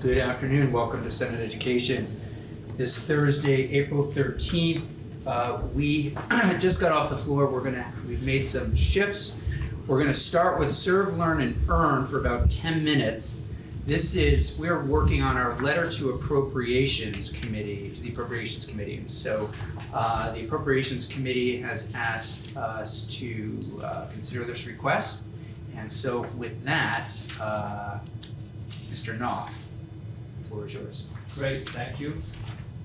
Good afternoon, welcome to Senate Education. This Thursday, April 13th, uh, we just got off the floor, we're gonna, we've made some shifts. We're gonna start with serve, learn, and earn for about 10 minutes. This is, we're working on our letter to appropriations committee, to the appropriations committee. And so uh, the appropriations committee has asked us to uh, consider this request. And so with that, uh, Mr. Knauft, floor is yours. Great, thank you.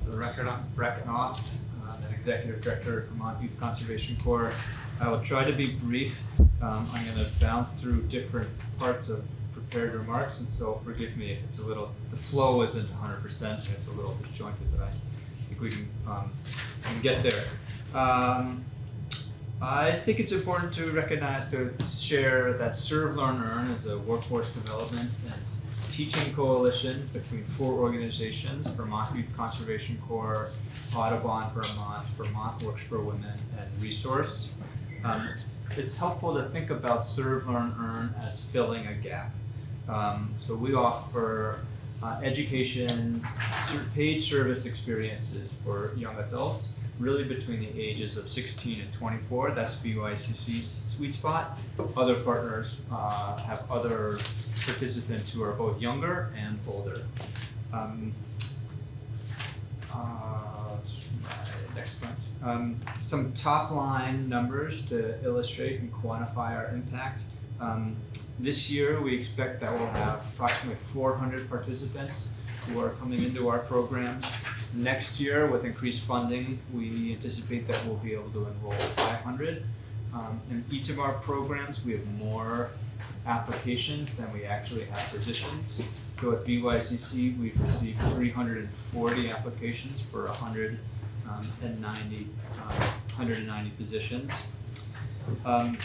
For the record, I'm Breck Knauft, uh, an Executive Director at Vermont Youth Conservation Corps. I will try to be brief. Um, I'm gonna bounce through different parts of prepared remarks, and so forgive me if it's a little, the flow isn't hundred percent, it's a little disjointed, but I think we can, um, can get there. Um, I think it's important to recognize, to share that Serve, Learn, Earn is a workforce development and teaching coalition between four organizations, Vermont Youth Conservation Corps, Audubon Vermont, Vermont Works for Women, and Resource. Um, it's helpful to think about Serve, Learn, Earn as filling a gap. Um, so we offer uh, education, paid service experiences for young adults, really between the ages of 16 and 24. That's VYCC's sweet spot. Other partners uh, have other participants who are both younger and older. Um, uh, next slide. Um, some top line numbers to illustrate and quantify our impact. Um, this year, we expect that we'll have approximately 400 participants who are coming into our programs. Next year, with increased funding, we anticipate that we'll be able to enroll 500. Um, in each of our programs, we have more applications than we actually have positions. So at VYCC, we've received 340 applications for 190, um, um, 190 positions. Um,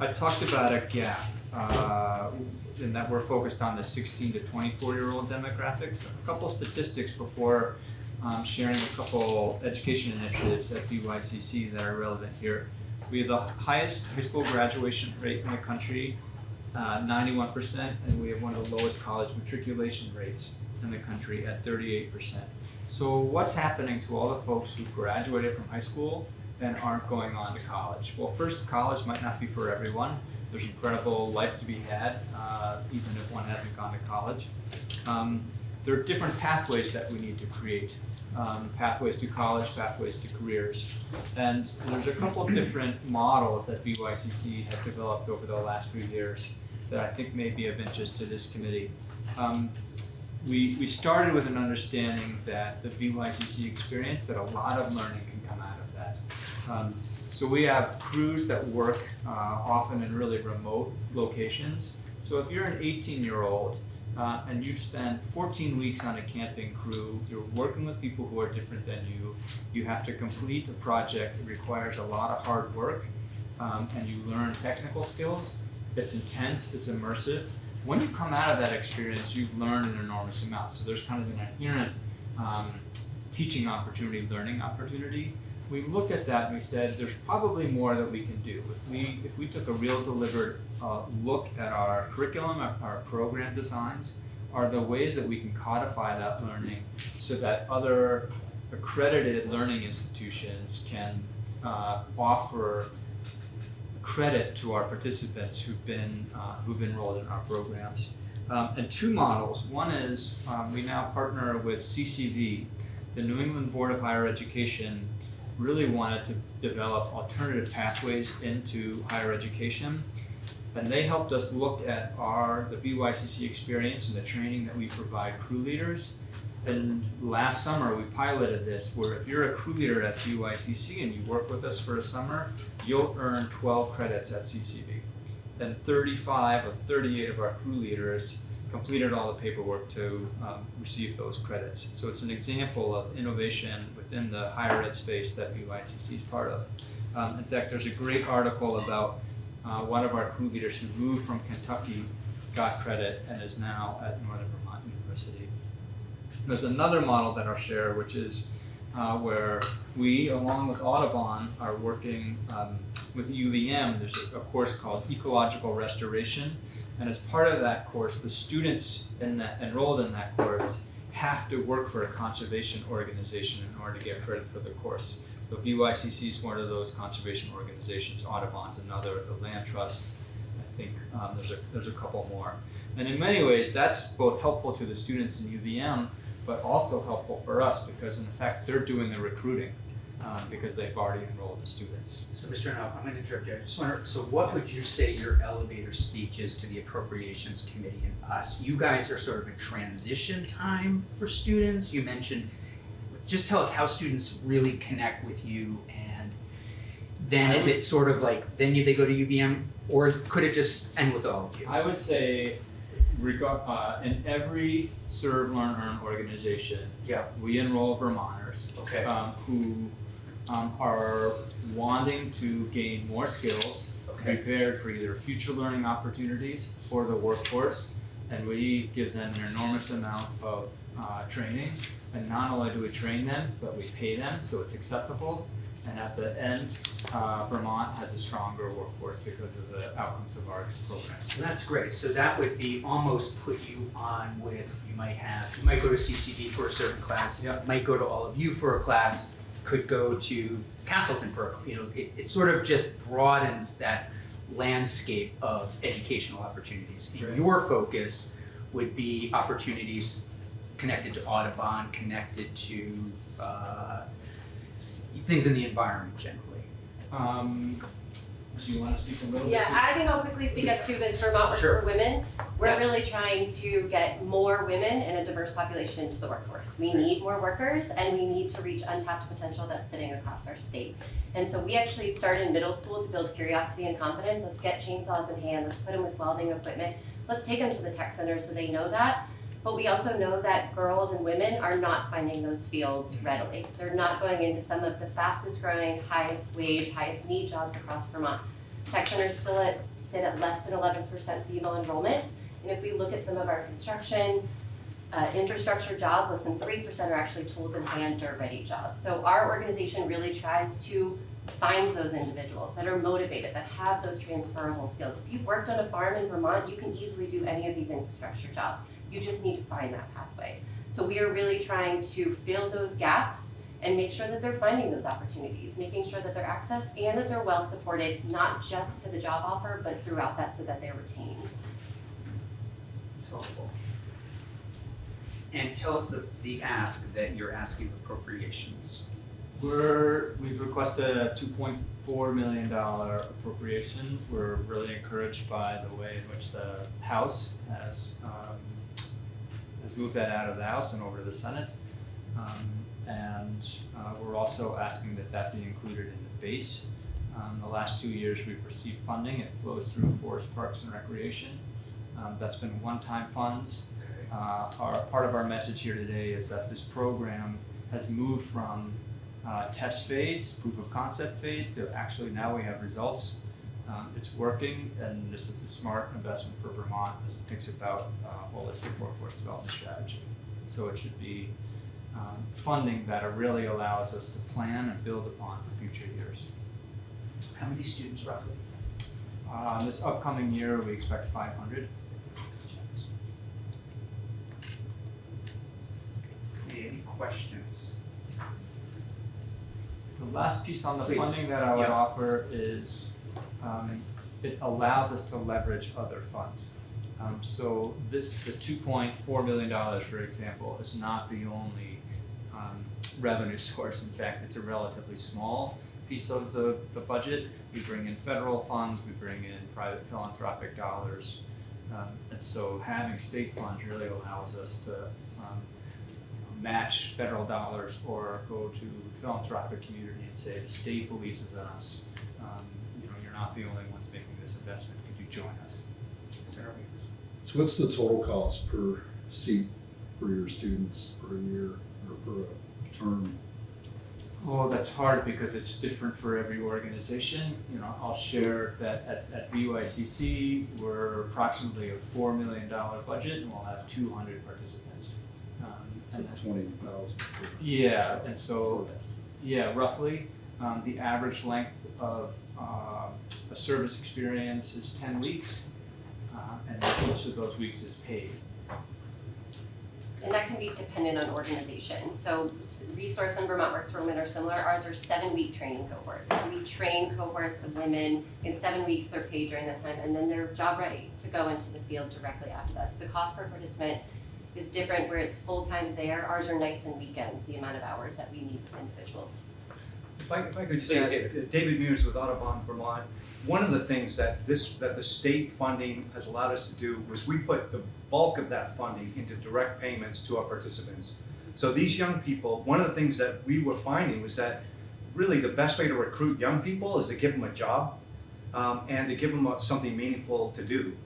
I talked about a gap uh, in that we're focused on the 16 to 24 year old demographics. A couple statistics before um, sharing a couple education initiatives at VYCC that are relevant here. We have the highest high school graduation rate in the country, uh, 91%, and we have one of the lowest college matriculation rates in the country at 38%. So what's happening to all the folks who graduated from high school and aren't going on to college? Well, first, college might not be for everyone. There's incredible life to be had, uh, even if one hasn't gone to college. Um, there are different pathways that we need to create. Um, pathways to college, pathways to careers. And there's a couple of different models that VYCC has developed over the last few years that I think may be of interest to this committee. Um, we, we started with an understanding that the VYCC experience, that a lot of learning can come out of that. So we have crews that work uh, often in really remote locations. So if you're an 18 year old uh, and you've spent 14 weeks on a camping crew, you're working with people who are different than you, you have to complete a project, it requires a lot of hard work, um, and you learn technical skills. It's intense, it's immersive. When you come out of that experience, you've learned an enormous amount. So there's kind of an inherent um, teaching opportunity, learning opportunity we looked at that and we said there's probably more that we can do. If we, if we took a real deliberate uh, look at our curriculum, our, our, program designs, are the ways that we can codify that learning so that other accredited learning institutions can uh, offer credit to our participants who've been uh, who've enrolled in our programs. Um, and two models. One is um, we now partner with CCV, the New England Board of Higher Education really wanted to develop alternative pathways into higher education. And they helped us look at our the VYCC experience and the training that we provide crew leaders. And last summer we piloted this where if you're a crew leader at VYCC and you work with us for a summer, you'll earn 12 credits at CCV. Then 35 of 38 of our crew leaders completed all the paperwork to um, receive those credits. So it's an example of innovation within the higher ed space that VYCC is part of. Um, in fact, there's a great article about uh, one of our crew leaders who moved from Kentucky, got credit, and is now at Northern Vermont University. There's another model that I'll share, which is uh, where we, along with Audubon, are working um, with UVM. There's a, a course called Ecological Restoration, And as part of that course, the students in that, enrolled in that course have to work for a conservation organization in order to get credit for the course. So VYCC is one of those conservation organizations, Audubon's another, the Land Trust, I think, um, there's a, there's a couple more. And in many ways, that's both helpful to the students in UVM, but also helpful for us because in fact, they're doing the recruiting, um, because they've already enrolled the students. So, Mr. Knauft, I'm gonna interrupt you. I just wonder, so what would you say your elevator speech is to the Appropriations Committee and us? You guys are sort of a transition time for students. You mentioned, just tell us how students really connect with you and then is it sort of like, then you, they go to UVM? Or could it just end with all of you? I would say, regard, uh, in every serve, learn, earn organization, Yeah. we enroll Vermonters. Okay. Um, who, um, are wanting to gain more skills, Okay. prepared for either future learning opportunities or the workforce. And we give them an enormous amount of, uh, training. And not only do we train them, but we pay them, so it's accessible. And at the end, uh, Vermont has a stronger workforce because of the outcomes of our programs. So that's great. So that would be almost put you on with, you might have, you might go to CCV for a certain class. Yep. Might go to all of you for a class, could go to Castleton for, you know, it, it sort of just broadens that landscape of educational opportunities. And Right. Your focus would be opportunities connected to Audubon, connected to, uh, things in the environment generally. Um, do you wanna speak a little bit? Yeah, I think I'll quickly speak up too, as Vermont Works Sure. for Women. We're Yes. really trying to get more women and a diverse population into the workforce. We need more workers and we need to reach untapped potential that's sitting across our state. And so we actually start in middle school to build curiosity and confidence. Let's get chainsaws in hand, let's put them with welding equipment. Let's take them to the tech center so they know that. But we also know that girls and women are not finding those fields readily. They're not going into some of the fastest growing, highest wage, highest need jobs across Vermont. Tech centers still at, sit at less than eleven percent female enrollment. And if we look at some of our construction, uh, infrastructure jobs, less than three percent are actually tools in hand, dirt ready jobs. So our organization really tries to find those individuals that are motivated, that have those transferable skills. If you've worked on a farm in Vermont, you can easily do any of these infrastructure jobs. You just need to find that pathway. So we are really trying to fill those gaps and make sure that they're finding those opportunities, making sure that they're accessed and that they're well supported, not just to the job offer, but throughout that so that they're retained. It's helpful. And tell us the, the ask that you're asking appropriations. We're, we've requested a two point four million dollar appropriation. We're really encouraged by the way in which the House has, um, has moved that out of the House and over to the Senate. Um, and, uh, we're also asking that that be included in the base. Um, the last two years, we've received funding. It flows through Forest Parks and Recreation. Um, that's been one-time funds. Okay. Uh, our, part of our message here today is that this program has moved from uh, test phase, proof of concept phase, to actually now we have results. Um, it's working, and this is a smart investment for Vermont as it thinks about uh, holistic workforce development strategy. So it should be um, funding that really allows us to plan and build upon for future years. How many students roughly? Uh, this upcoming year, we expect five hundred. Okay, Any questions? The last piece on the Please. funding that I would Yeah. offer is, um, it allows us to leverage other funds. Um, so this, the two point four million dollars, for example, is not the only, revenue source. In fact, it's a relatively small piece of the, the budget. We bring in federal funds, we bring in private philanthropic dollars. Um, and so having state funds really allows us to, um, match federal dollars or go to the philanthropic community and say, the state believes in us. Um, you know, you're not the only ones making this investment, could you join us? Sarah? So what's the total cost per seat for your students per year or for a term? Oh, that's hard because it's different for every organization. You know, I'll share that at, at VYCC, we're approximately a four million dollar budget and we'll have two hundred participants. Um, So and twenty thousand. Yeah, and so, yeah, roughly, um, the average length of, uh, a service experience is ten weeks. uh, and each of those weeks is paid. And that can be dependent on organization. So Resource and Vermont Works for Women are similar. Ours are seven-week training cohorts. We train cohorts of women. In seven weeks, they're paid during that time, and then they're job ready to go into the field directly after that. So the cost per participant is different where it's full-time there. Ours are nights and weekends, the amount of hours that we need individuals. If I, if I could just Please, add, David. uh, David Mears with Audubon Vermont, one of the things that this, that the state funding has allowed us to do was we put the bulk of that funding into direct payments to our participants. So these young people, one of the things that we were finding was that really the best way to recruit young people is to give them a job um, and to give them something meaningful to do.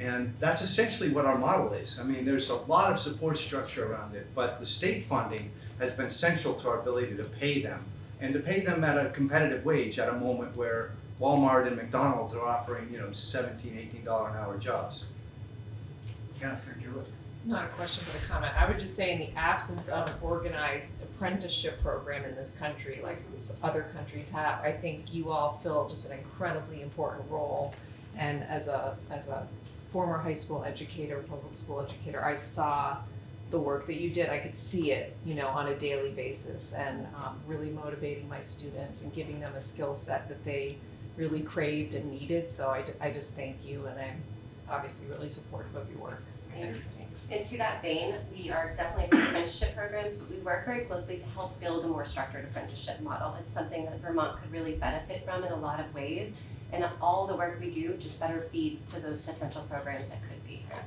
And that's essentially what our model is. I mean, there's a lot of support structure around it, but the state funding has been central to our ability to pay them and to pay them at a competitive wage at a moment where Walmart and McDonald's are offering, you know, seventeen, eighteen dollar an hour jobs. And Not a question, but a comment. I would just say in the absence of an organized apprenticeship program in this country, like other countries have, I think you all fill just an incredibly important role. And as a, as a former high school educator, public school educator, I saw the work that you did. I could see it, you know, on a daily basis and um, really motivating my students and giving them a skill set that they really craved and needed. So I, I just thank you and I'm obviously really supportive of your work. Thank you. Thanks. And to that vein, we are definitely for apprenticeship programs, but we work very closely to help build a more structured apprenticeship model. It's something that Vermont could really benefit from in a lot of ways. And all the work we do just better feeds to those potential programs that could be here.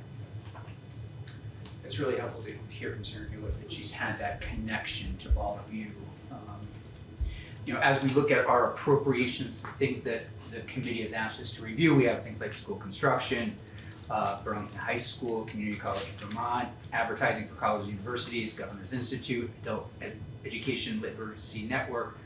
It's really helpful to hear from Senator Bueller that she's had that connection to all of you. Um, You know, as we look at our appropriations, the things that the committee has asked us to review, we have things like school construction, uh, Burlington High School, Community College of Vermont, advertising for colleges and universities, Governor's Institute, Adult Ed- Education Literacy Network,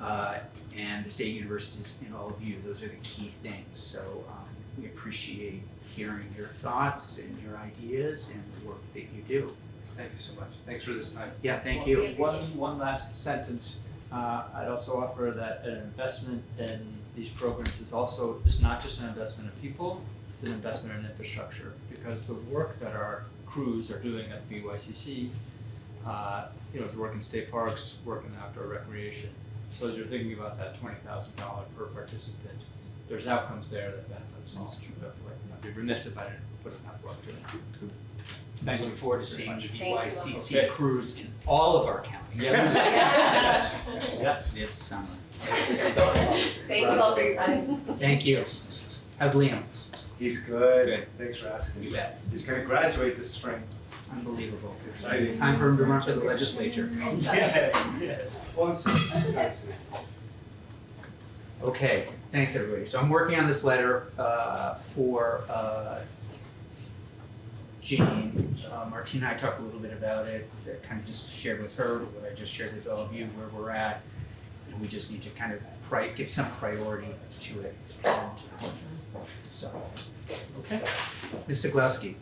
uh, and the state universities and all of you. Those are the key things. So um, we appreciate hearing your thoughts and your ideas and the work that you do. Thank you so much. Thanks for this time. Yeah, thank We you. One, one last sentence, uh, I'd also offer that an investment in these programs is also, is not just an investment in people, it's an investment in infrastructure, because the work that our crews are doing at VYCC, uh, you know, to work in state parks, work in outdoor recreation. So as you're thinking about that twenty thousand dollar per participant, there's outcomes there that benefits all. I'd be remiss if I didn't put enough work to it. I look forward to seeing the Thank. VYCC Okay. crews in all of our counties. Yes. Yes. This summer. Thank you all for your time. Thank you. How's Liam? He's good. Good. Thanks for asking. You bet. He's gonna graduate this spring. Unbelievable. Exciting. Time for him to run for the legislature. Yes, yes. Well, Okay, thanks, everybody. So I'm working on this letter uh, for uh, Jane. Uh, Martina and I talked a little bit about it, uh, kind of just shared with her what I just shared with all of you, where we're at. And we just need to kind of pri- give some priority to it. And, So, okay. Ms. Ceglowski,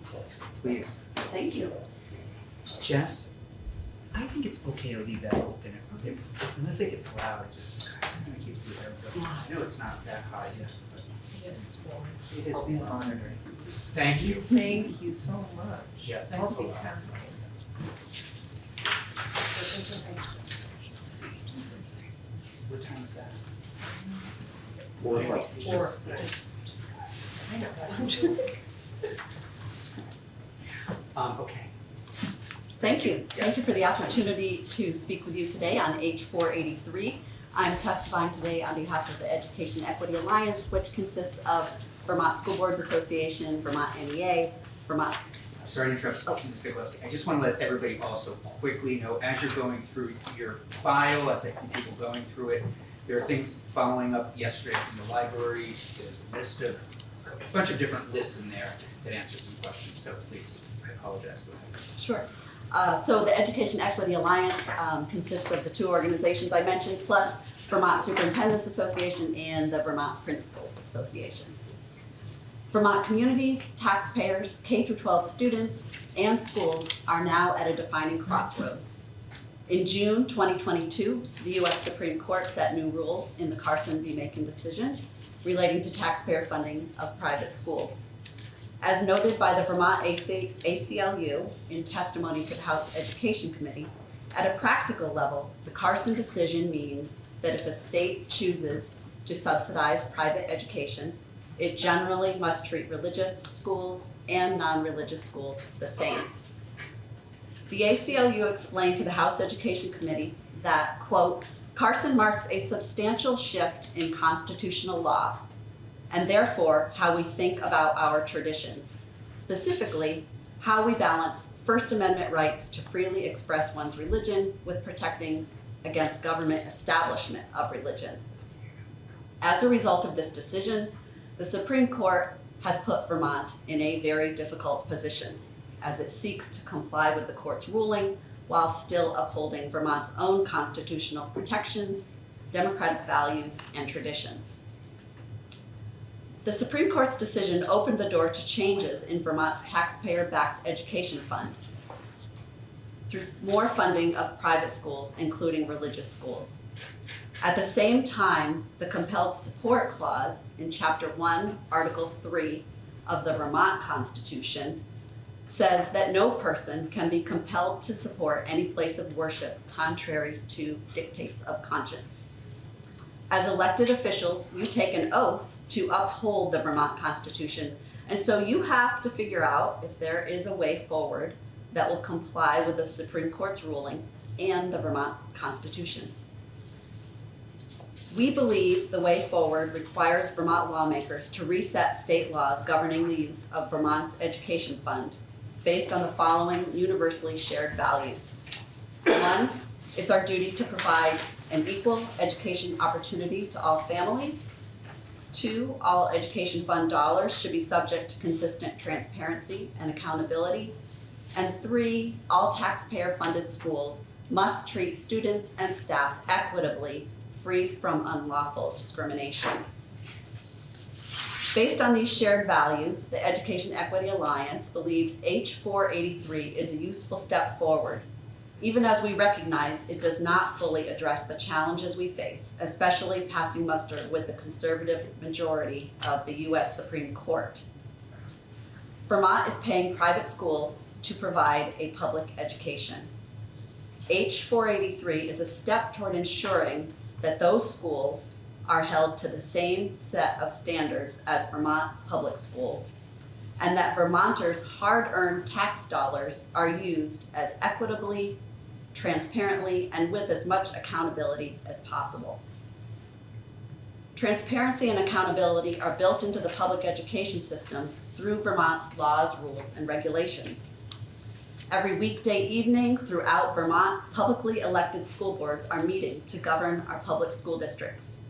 please. Thank you. Jess, I think it's okay to leave that open, if, unless it gets loud, it just kind of keeps the air going. I know it's not that high yet, but it has been honored. Thank you. Thank you so much. Yeah, thanks a lot. What time is that? Four o'clock. Or, I know, I'm just. Um, okay. Thank you. Thank you for the opportunity to speak with you today on H four eighty-three. I'm testifying today on behalf of the Education Equity Alliance, which consists of Vermont School Boards Association, Vermont NEA, Vermont Sorry to interrupt, Ms. Ceglowski. I just want to let everybody also quickly know, as you're going through your file, as I see people going through it, there are things following up yesterday from the library. There's a list of, a bunch of different lists in there that answer some questions, so please, I apologize. Go ahead. Sure. Uh, So the Education Equity Alliance um, consists of the two organizations I mentioned, plus Vermont Superintendents Association and the Vermont Principals Association. Vermont communities, taxpayers, K through 12 students, and schools are now at a defining crossroads. In June 2022, the U.S. Supreme Court set new rules in the Carson v. Makin decision relating to taxpayer funding of private schools. As noted by the Vermont AC, ACLU in testimony to the House Education Committee, at a practical level, the Carson decision means that if a state chooses to subsidize private education, it generally must treat religious schools and non-religious schools the same. The ACLU explained to the House Education Committee that, quote, Carson marks a substantial shift in constitutional law and therefore how we think about our traditions. Specifically, how we balance First Amendment rights to freely express one's religion with protecting against government establishment of religion. As a result of this decision, the Supreme Court has put Vermont in a very difficult position as it seeks to comply with the court's ruling while still upholding Vermont's own constitutional protections, democratic values, and traditions. The Supreme Court's decision opened the door to changes in Vermont's taxpayer-backed education fund through more funding of private schools, including religious schools. At the same time, the compelled support clause in Chapter 1, Article 3 of the Vermont Constitution says that no person can be compelled to support any place of worship contrary to dictates of conscience. As elected officials, you take an oath to uphold the Vermont Constitution, and so you have to figure out if there is a way forward that will comply with the Supreme Court's ruling and the Vermont Constitution. We believe the way forward requires Vermont lawmakers to reset state laws governing the use of Vermont's education fund based on the following universally shared values. One, it's our duty to provide an equal education opportunity to all families. Two, all education fund dollars should be subject to consistent transparency and accountability. And three, all taxpayer-funded schools must treat students and staff equitably, free from unlawful discrimination. Based on these shared values, the Education Equity Alliance believes H four eighty-three is a useful step forward, even as we recognize it does not fully address the challenges we face, especially passing muster with the conservative majority of the US Supreme Court. Vermont is paying private schools to provide a public education. H four eighty-three is a step toward ensuring that those schools are held to the same set of standards as Vermont public schools, and that Vermonters' hard-earned tax dollars are used as equitably, transparently, and with as much accountability as possible. Transparency and accountability are built into the public education system through Vermont's laws, rules, and regulations. Every weekday evening throughout Vermont, publicly elected school boards are meeting to govern our public school districts.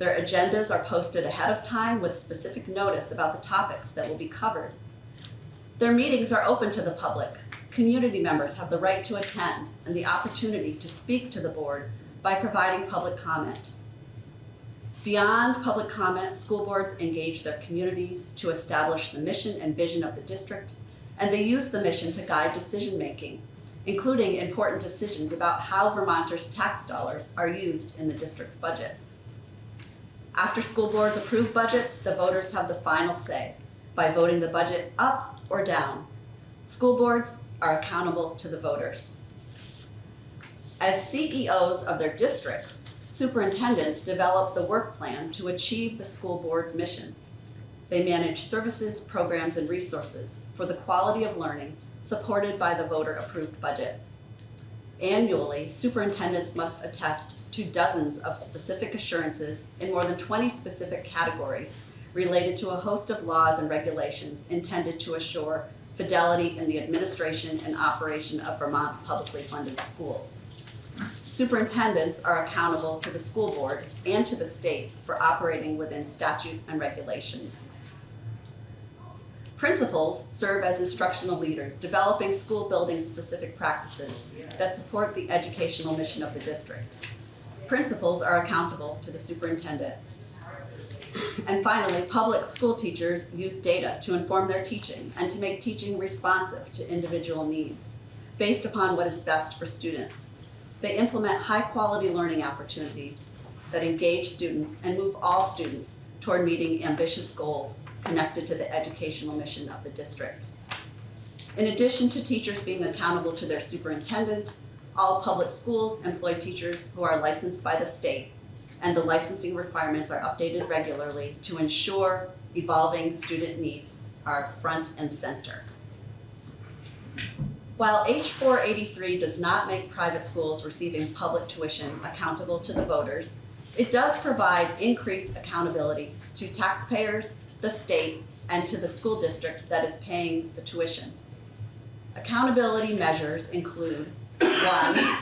Their agendas are posted ahead of time with specific notice about the topics that will be covered. Their meetings are open to the public. Community members have the right to attend and the opportunity to speak to the board by providing public comment. Beyond public comment, school boards engage their communities to establish the mission and vision of the district, and they use the mission to guide decision-making, including important decisions about how Vermonters' tax dollars are used in the district's budget. After school boards approve budgets, the voters have the final say by voting the budget up or down. School boards are accountable to the voters. As CEOs of their districts, superintendents develop the work plan to achieve the school board's mission. They manage services, programs, and resources for the quality of learning supported by the voter-approved budget. Annually, superintendents must attest to dozens of specific assurances in more than 20 specific categories related to a host of laws and regulations intended to assure fidelity in the administration and operation of Vermont's publicly funded schools. Superintendents are accountable to the school board and to the state for operating within statute and regulations. Principals serve as instructional leaders, developing school building specific practices that support the educational mission of the district. Principals are accountable to the superintendent. And finally, public school teachers use data to inform their teaching and to make teaching responsive to individual needs based upon what is best for students. They implement high-quality learning opportunities that engage students and move all students toward meeting ambitious goals connected to the educational mission of the district. In addition to teachers being accountable to their superintendent, all public schools employ teachers who are licensed by the state, and the licensing requirements are updated regularly to ensure evolving student needs are front and center. While H four eighty-three does not make private schools receiving public tuition accountable to the voters, it does provide increased accountability to taxpayers, the state, and to the school district that is paying the tuition. Accountability measures include, one,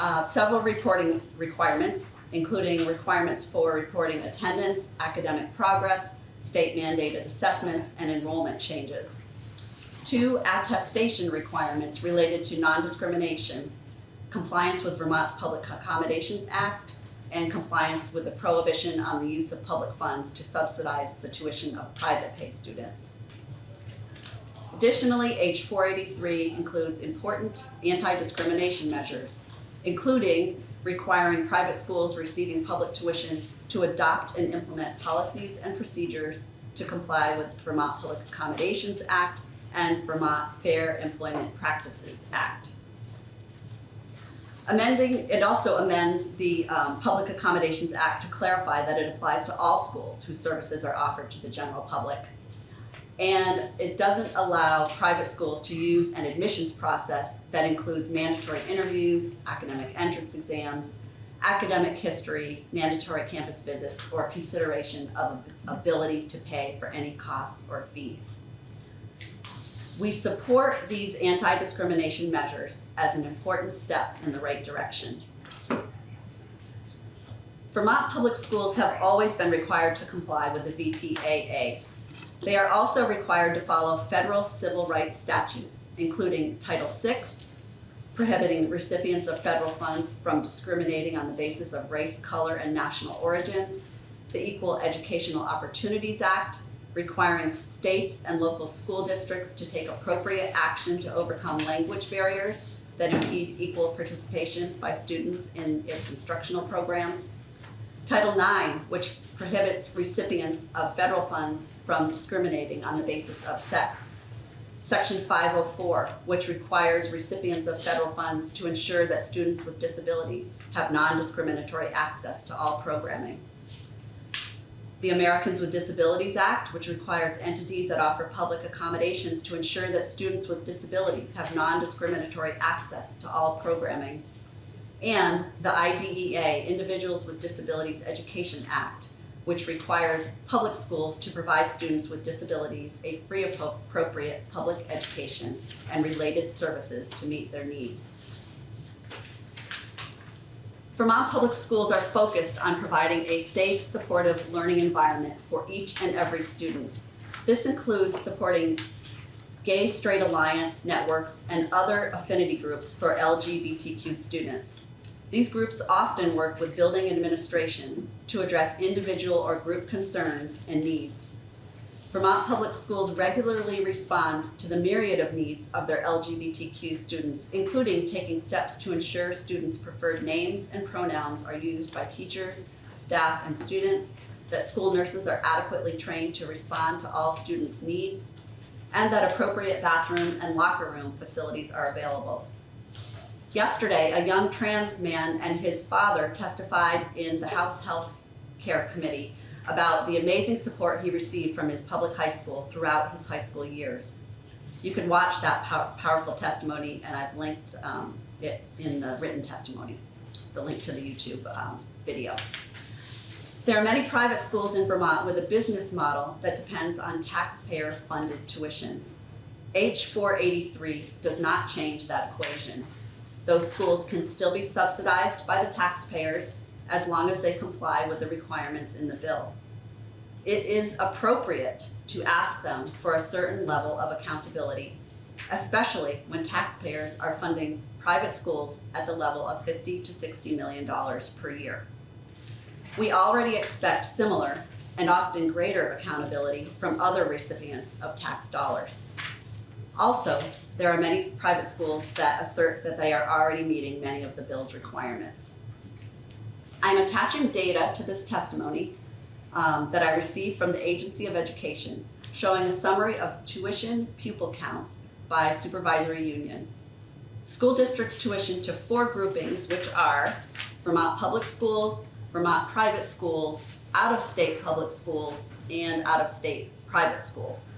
uh, several reporting requirements, including requirements for reporting attendance, academic progress, state mandated assessments, and enrollment changes. Two, attestation requirements related to non-discrimination, compliance with Vermont's Public Accommodation Act, and compliance with the prohibition on the use of public funds to subsidize the tuition of private pay students. Additionally, H four eighty-three includes important anti-discrimination measures, including requiring private schools receiving public tuition to adopt and implement policies and procedures to comply with Vermont Public Accommodations Act and Vermont Fair Employment Practices Act. Amending, it also amends the um, Public Accommodations Act to clarify that it applies to all schools whose services are offered to the general public. And it doesn't allow private schools to use an admissions process that includes mandatory interviews, academic entrance exams, academic history, mandatory campus visits, or consideration of ability to pay for any costs or fees. We support these anti-discrimination measures as an important step in the right direction. Vermont public schools have always been required to comply with the VPAA. They are also required to follow federal civil rights statutes, including Title VI, prohibiting recipients of federal funds from discriminating on the basis of race, color, and national origin, the Equal Educational Opportunities Act, requiring states and local school districts to take appropriate action to overcome language barriers that impede equal participation by students in its instructional programs. Title IX, which prohibits recipients of federal funds from discriminating on the basis of sex. Section 504, which requires recipients of federal funds to ensure that students with disabilities have non-discriminatory access to all programming the Americans with Disabilities Act, which requires entities that offer public accommodations to ensure that students with disabilities have non-discriminatory access to all programming. And the IDEA, Individuals with Disabilities Education Act, which requires public schools to provide students with disabilities a free appropriate public education and related services to meet their needs. Vermont Public Schools are focused on providing a safe, supportive learning environment for each and every student. This includes supporting Gay Straight Alliance networks and other affinity groups for LGBTQ students. These groups often work with building administration to address individual or group concerns and needs. Vermont Public Schools regularly respond to the myriad of needs of their LGBTQ students, including taking steps to ensure students' preferred names and pronouns are used by teachers, staff, and students, that school nurses are adequately trained to respond to all students' needs, and that appropriate bathroom and locker room facilities are available. Yesterday, a young trans man and his father testified in the House Health Care Committee about the amazing support he received from his public high school throughout his high school years. You can watch that pow powerful testimony, and I've linked um, it in the written testimony, the link to the YouTube um, video. There are many private schools in Vermont with a business model that depends on taxpayer-funded tuition. H483 does not change that equation. Those schools can still be subsidized by the taxpayers as long as they comply with the requirements in the bill. It is appropriate to ask them for a certain level of accountability, especially when taxpayers are funding private schools at the level of 50 to 60 million dollars per year. We already expect similar and often greater accountability from other recipients of tax dollars. Also, there are many private schools that assert that they are already meeting many of the bill's requirements. I'm attaching data to this testimony um, that I received from the Agency of Education, showing a summary of tuition pupil counts by supervisory union. School districts tuition to four groupings, which are Vermont Public Schools, Vermont Private Schools, out-of-state public schools, and out-of-state private schools.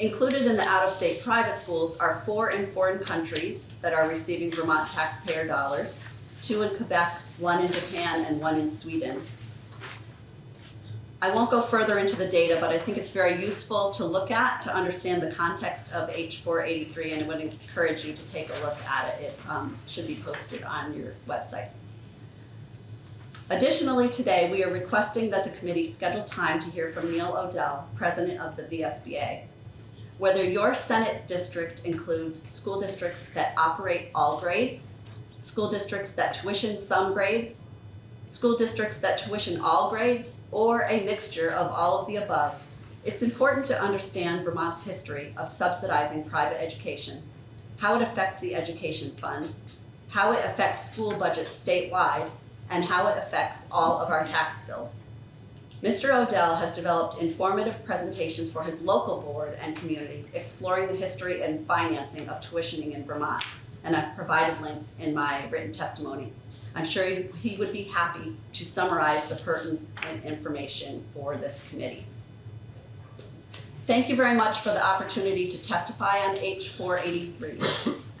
Included in the out-of-state private schools are four in foreign countries that are receiving Vermont taxpayer dollars, two in Quebec, one in Japan, and one in Sweden. I won't go further into the data, but I think it's very useful to look at to understand the context of H four eighty-three, and I would encourage you to take a look at it. It um, should be posted on your website. Additionally, today, we are requesting that the committee schedule time to hear from Neil Odell, president of the VSBA. Whether your Senate district includes school districts that operate all grades, school districts that tuition some grades, school districts that tuition all grades, or a mixture of all of the above, it's important to understand Vermont's history of subsidizing private education, how it affects the education fund, how it affects school budgets statewide, and how it affects all of our tax bills. Mr. Odell has developed informative presentations for his local board and community exploring the history and financing of tuitioning in Vermont, and I've provided links in my written testimony. I'm sure he would be happy to summarize the pertinent information for this committee. Thank you very much for the opportunity to testify on H four eighty-three.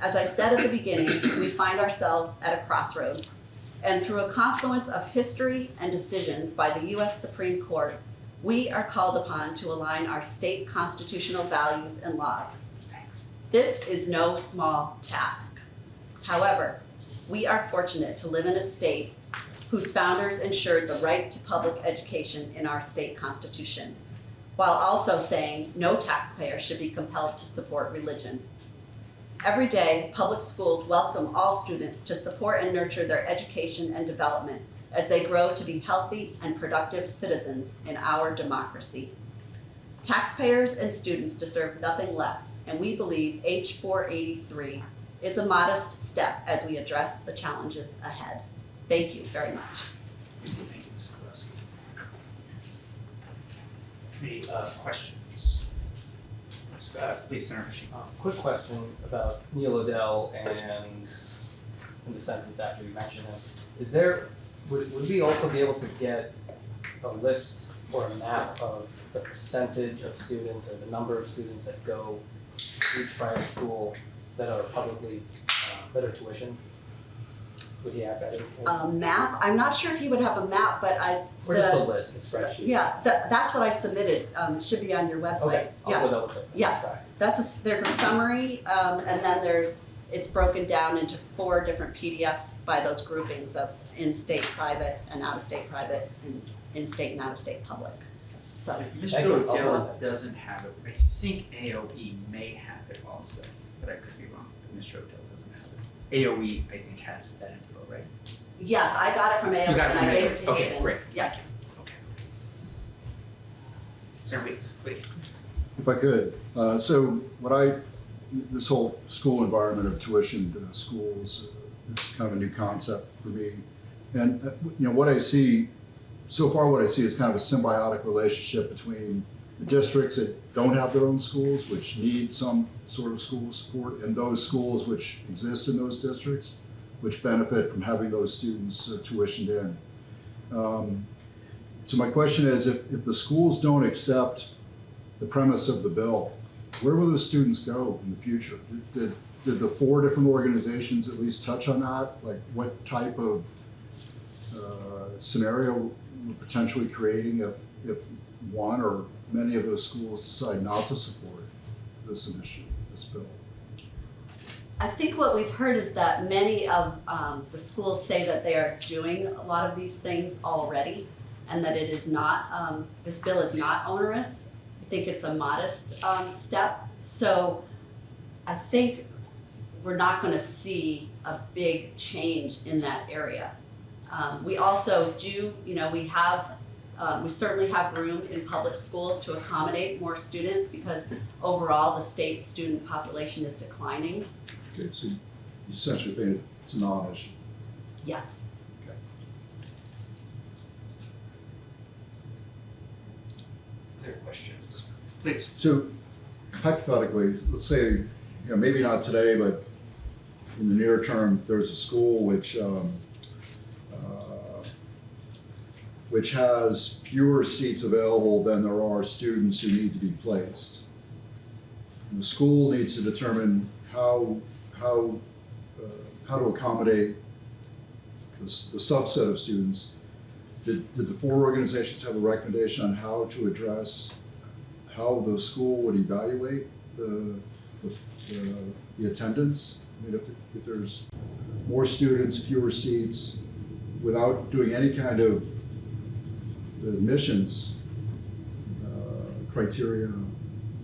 As I said at the beginning, we find ourselves at a crossroads. And through a confluence of history and decisions by the US Supreme Court, we are called upon to align our state constitutional values and laws. This is no small task. However, we are fortunate to live in a state whose founders ensured the right to public education in our state constitution, while also saying no taxpayer should be compelled to support religion. Every day, public schools welcome all students to support and nurture their education and development as they grow to be healthy and productive citizens in our democracy. Taxpayers and students deserve nothing less, and we believe H four eighty-three is a modest step as we address the challenges ahead. Thank you very much. Thank you, Ms. Uh, questions? Uh. Uh, Quick question about Neil Odell and in the sentence after you mentioned him. Is there, would, would we also be able to get a list or a map of the percentage of students or the number of students that go to each private school that are publicly, uh, that are tuition? Would he have that? in- A map, I'm not sure if you would have a map, but I, Or just a the- list, a spreadsheet? yeah, tha- that's what I submitted, um, it should be on your website, Okay, yeah. I'll go double. Yes. Sorry. That's a, s- there's a summary, um, and then there's, it's broken down into four different PDFs by those groupings of in-state private and out-of-state private and in-state and out-of-state public. So, Mr. Odell doesn't have it. I think AOE may have it also, but I could be wrong. Mr. Odell doesn't have it. AOE, I think, has that info, right? yes, I got it from AOE You got it and from I gave AOE. it to Okay, Hayden. great. Yes. Okay. Senator Weeks, please. If I could, uh, so what I, this whole school environment of tuition to schools uh, is kind of a new concept for me. And, uh, you know, what I see, so far what I see is kind of a symbiotic relationship between the districts that don't have their own schools, which need some sort of school support, and those schools which exist in those districts, which benefit from having those students uh, tuitioned in. Um, So my question is, if, if the schools don't accept the premise of the bill, where will those students go in the future? Did, did the four different organizations at least touch on that? Like what type of uh, scenario we're potentially creating if, if one or many of those schools decide not to support this initiative, this bill? I think what we've heard is that many of um, the schools say that they are doing a lot of these things already and that it is not, um, this bill is not onerous. I think it's a modest um, step. So I think we're not going to see a big change in that area. Um, we also do, you know, we have, um, we certainly have room in public schools to accommodate more students because overall the state student population is declining. Okay, so you essentially think it's a non-issue. Yes. Okay. Other questions. Please. So hypothetically, let's say, you know, maybe not today, but in the near term, there's a school which, um, uh, which has fewer seats available than there are students who need to be placed. And the school needs to determine how, how, uh, how to accommodate the, the subset of students. Did, did the four organizations have a recommendation on how to address how the school would evaluate the, the, the, the attendance. I mean, if, if there's more students, fewer seats, without doing any kind of admissions, uh, criteria,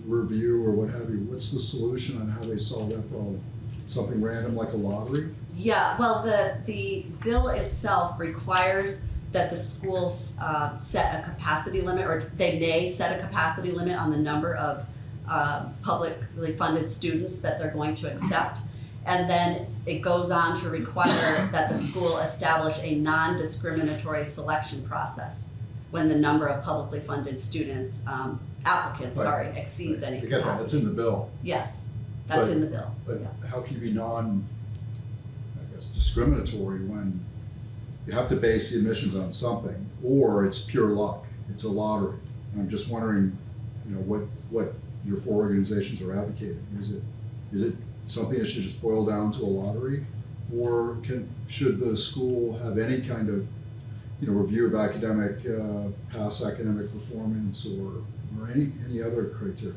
review or what have you, what's the solution on how they solve that problem? Something random like a lottery? Yeah, well, the, the bill itself requires that the schools uh, set a capacity limit, or they may set a capacity limit on the number of uh, publicly funded students that they're going to accept. And then it goes on to require that the school establish a non-discriminatory selection process when the number of publicly funded students, um, applicants, Right. sorry, exceeds any I get that, it's in the bill, Yes, that's But- in the bill, but yeah. how can you be non, I guess discriminatory when you have to base the admissions on something, or it's pure luck, it's a lottery. And I'm just wondering, you know, what, what your four organizations are advocating, is it, is it something that should just boil down to a lottery? Or can, should the school have any kind of, you know, review of academic, uh, past academic performance or, or any, any other criteria?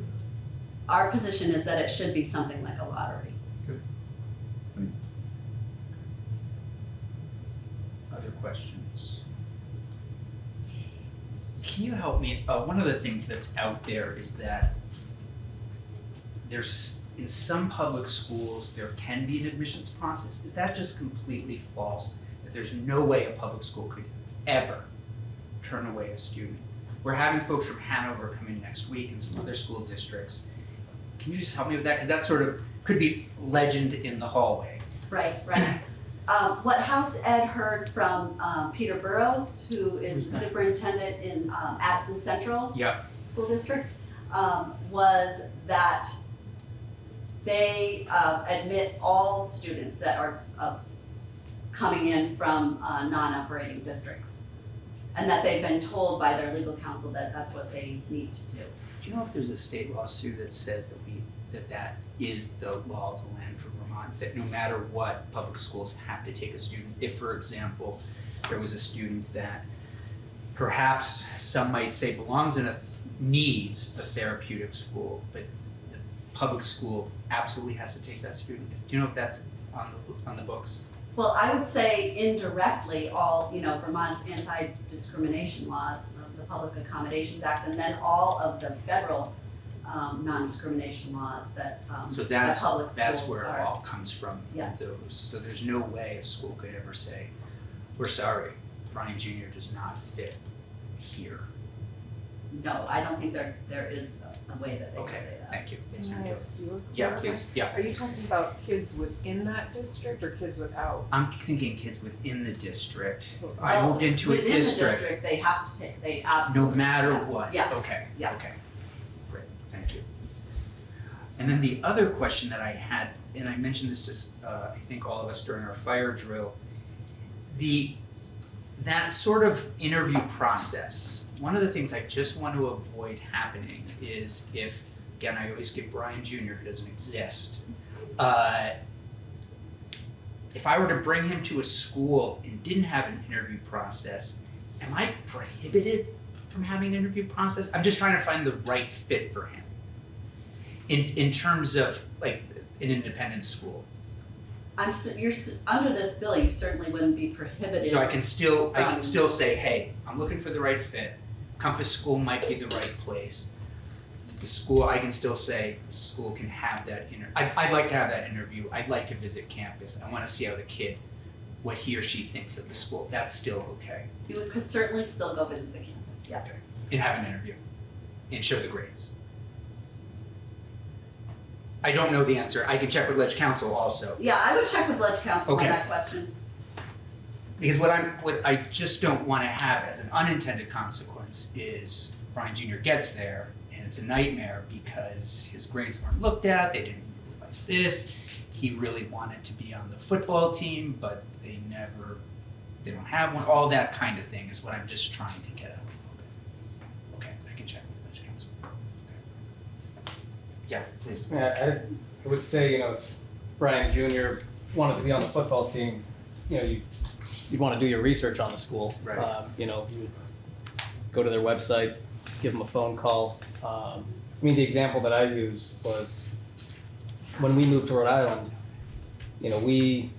Our position is that it should be something like a lottery. Good. Other questions? Can you help me? Uh, one of the things that's out there is that there's, in some public schools, there can be an admissions process. Is that just completely false? That there's no way a public school could ever turn away a student? We're having folks from Hanover come in next week and some other school districts. Can you just help me with that? Because that sort of could be legend in the hallway. Right, right. Um, what House Ed heard from, um, Peter Burrows, Who's is superintendent in, um, Addison Central Yep. School District, um, was that they, uh, admit all students that are, uh, coming in from, uh, non-operating districts. And that they've been told by their legal counsel that that's what they need to do. Do you know if there's a state lawsuit that says that we, that that is the law of the land for Vermont? That no matter what, public schools have to take a student? If, for example, there was a student that perhaps some might say belongs in a, needs a therapeutic school, but the public school absolutely has to take that student? Do you know if that's on the, on the books? Well, I would say indirectly, all, you know, Vermont's anti-discrimination laws, the Public Accommodations Act, and then all of the federal um, non-discrimination laws that, um, So that that's, public that's where it all comes from, from Yes. those. So there's no way a school could ever say, we're sorry, Brian Junior does not fit here. No, I don't think there, there is a- a way that they Okay, can say that. thank you. Yes, Can I you. ask you a Yeah, please, yeah. Are you talking about kids within that district or kids without? I'm thinking kids within the district. If I moved into a district. Within the district, district, they have to take, they absolutely. no matter yeah. what, Yes, okay, yes. okay. Thank you. And then the other question that I had, and I mentioned this to, uh, I think all of us during our fire drill, the, that sort of interview process, one of the things I just want to avoid happening is if, again, I always give Brian Junior, who doesn't exist, uh, if I were to bring him to a school and didn't have an interview process, am I prohibited from having an interview process? I'm just trying to find the right fit for him. In in terms of like an independent school. I'm, you're, under this bill, you certainly wouldn't be prohibited. So I can still I can still say, hey, I'm looking for the right fit. Compass School might be the right place. The school, I can still say, the school can have that inter, I'd I'd like to have that interview, I'd like to visit campus, I wanna see how the kid, what he or she thinks of the school, that's still okay. You would- could certainly still go visit the campus, yes. and have an interview and show the grades. I don't know the answer. I can check with Ledge Council also. Yeah, I would check with Ledge Council on that question. Because what I'm what I just don't want to have as an unintended consequence is Brian Jr. gets there and it's a nightmare because his grades weren't looked at, they didn't realize this. He really wanted to be on the football team, but they never, they don't have one, all that kind of thing is what I'm just trying to get at. Okay, I can check with the council. Yeah, please. Yeah, I, I would say, you know, if Brian Junior wanted to be on the football team, you know, you, you'd wanna do your research on the school. Right. Um, you know, you would go to their website, give them a phone call. Um, I mean, the example that I used was when we moved to Rhode Island, you know, we,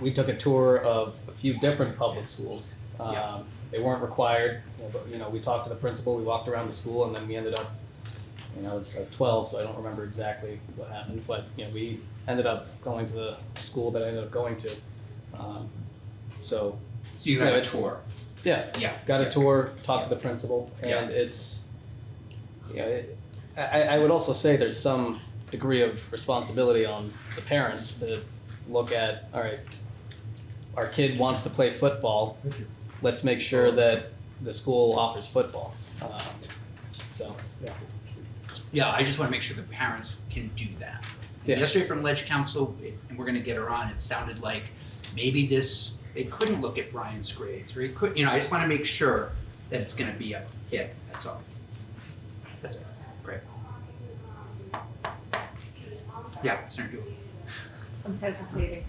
we took a tour of a few different public schools. Yeah. Um, they weren't required, you know, but, you know, we talked to the principal, we walked around the school, and then we ended up you know, I was uh, 12, so I don't remember exactly what happened, but you know, we ended up going to the school that I ended up going to. Um, so So you Yeah, got a tour? yeah, Yeah. got a tour, talked to the principal, Yeah. and it's, you know, it, I, I would also say there's some degree of responsibility on the parents to look at, all right, our kid wants to play football, Thank you. let's make sure that the school offers football. Um, so, yeah. Yeah, I just wanna make sure the parents can do that. Yeah. Yesterday from Ledge Council, it- and we're gonna get her on, it sounded like maybe this, they couldn't look at Brian's grades, or he could, you know, I just wanna make sure that it's gonna be a hit, that's all. That's it, great. Yeah, Senator Dooley. I'm hesitating.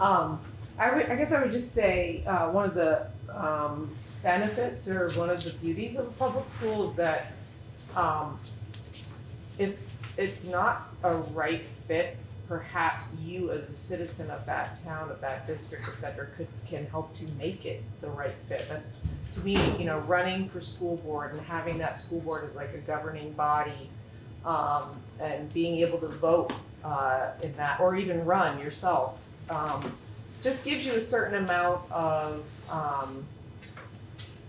Um, I would, I guess I would just say, uh, one of the, um, benefits or one of the beauties of a public school is that, um, if it's not a right fit, perhaps you as a citizen of that town, of that district, et cetera, could, can help to make it the right fit. That's, to me, you know, running for school board and having that school board as like a governing body, um, and being able to vote uh, in that, or even run yourself, um, just gives you a certain amount of um,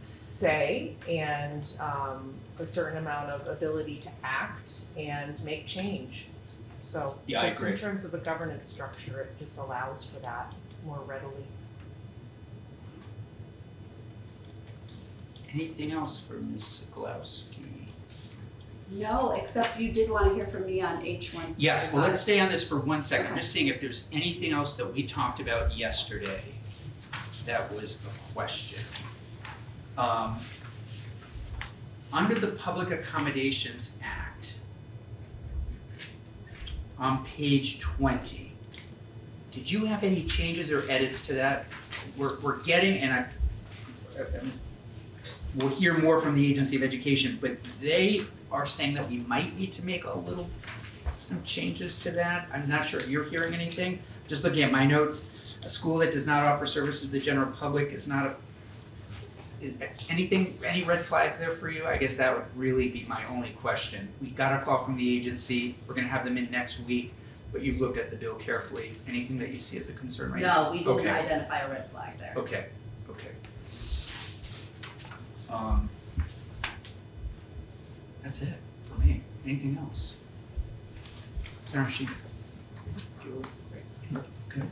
say and um, a certain amount of ability to act and make change. So, Yeah, I just in terms of a governance structure, it just allows for that more readily. Anything else for Ms. Ceglowski? No, except you did wanna hear from me on H one sixty-five. Yes, well, let's stay on this for one second, I'm just seeing if there's anything else that we talked about yesterday that was a question. Um, under the Public Accommodations Act, on page twenty, did you have any changes or edits to that? We're, we're getting, and I, we'll hear more from the Agency of Education, but they are saying that we might need to make a little, some changes to that. I'm not sure if you're hearing anything. Just looking at my notes, a school that does not offer services to the general public is not a, is anything, any red flags there for you? I guess that would really be my only question. We got a call from the agency, we're gonna have them in next week, but you've looked at the bill carefully. Anything that you see as a concern right now? No, we didn't Okay. identify a red flag there. Okay, okay. Um, that's it for me. Anything else? Julie? Great. Okay.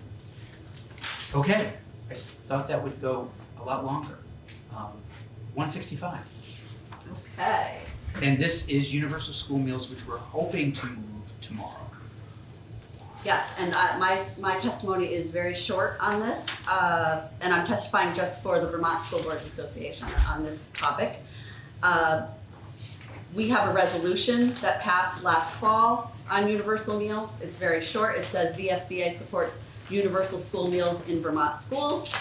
Okay, I thought that would go a lot longer. Um, one sixty-five. Okay, And this is universal school meals, which we're hoping to move tomorrow. yes, and uh, my, my testimony is very short on this, uh, and I'm testifying just for the Vermont School Boards Association on this topic. Uh, We have a resolution that passed last fall on universal meals. It's very short. It says VSBA supports universal school meals in Vermont schools.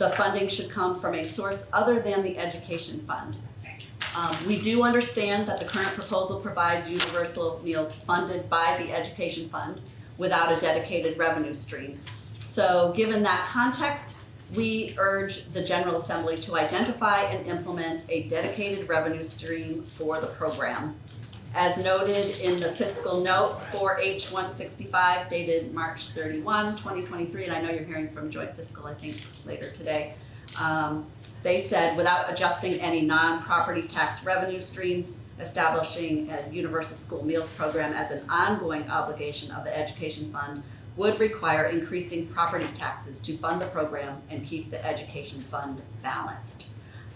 The funding should come from a source other than the education fund. Um, we do understand that the current proposal provides universal meals funded by the education fund without a dedicated revenue stream. So given that context, we urge the General Assembly to identify and implement a dedicated revenue stream for the program. As noted in the fiscal note for H one sixty-five dated March 31, 2023, and I know you're hearing from Joint Fiscal, I think, later today. Um, they said, without adjusting any non-property tax revenue streams, establishing a universal school meals program as an ongoing obligation of the education fund would require increasing property taxes to fund the program and keep the education fund balanced.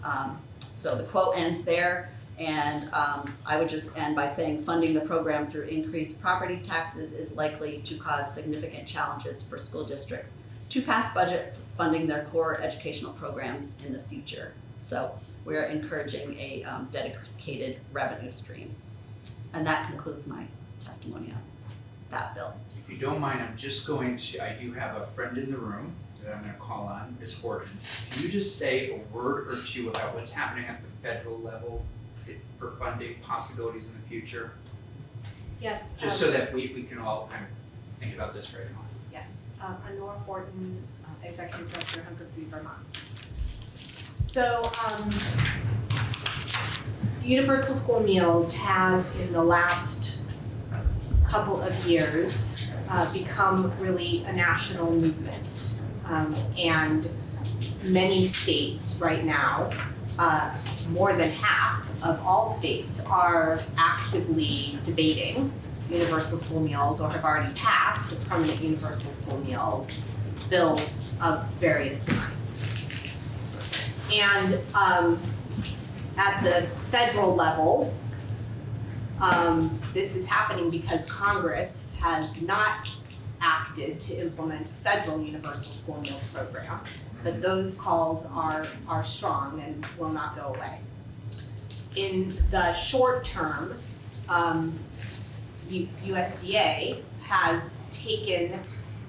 Um, so the quote ends there. And um, I would just end by saying funding the program through increased property taxes is likely to cause significant challenges for school districts to pass budgets funding their core educational programs in the future. So we're encouraging a um, dedicated revenue stream. And that concludes my testimony on that bill. If you don't mind, I'm just going to, I do have a friend in the room that I'm gonna call on, Ms. Horton. Can you just say a word or two about what's happening at the federal level for funding possibilities in the future? Yes. Just um, so that we, we can all kind of think about this right now. Yes, um, Anore Horton, uh, Executive Director, Hunger Free Vermont. So, um, Universal School Meals has in the last couple of years, uh, become really a national movement. Um, and many states right now, uh, more than half of all states are actively debating universal school meals or have already passed permanent universal school meals bills of various kinds. And um, at the federal level, um, this is happening because Congress has not acted to implement federal universal school meals program. But those calls are, are strong and will not go away. In the short term, um, USDA has taken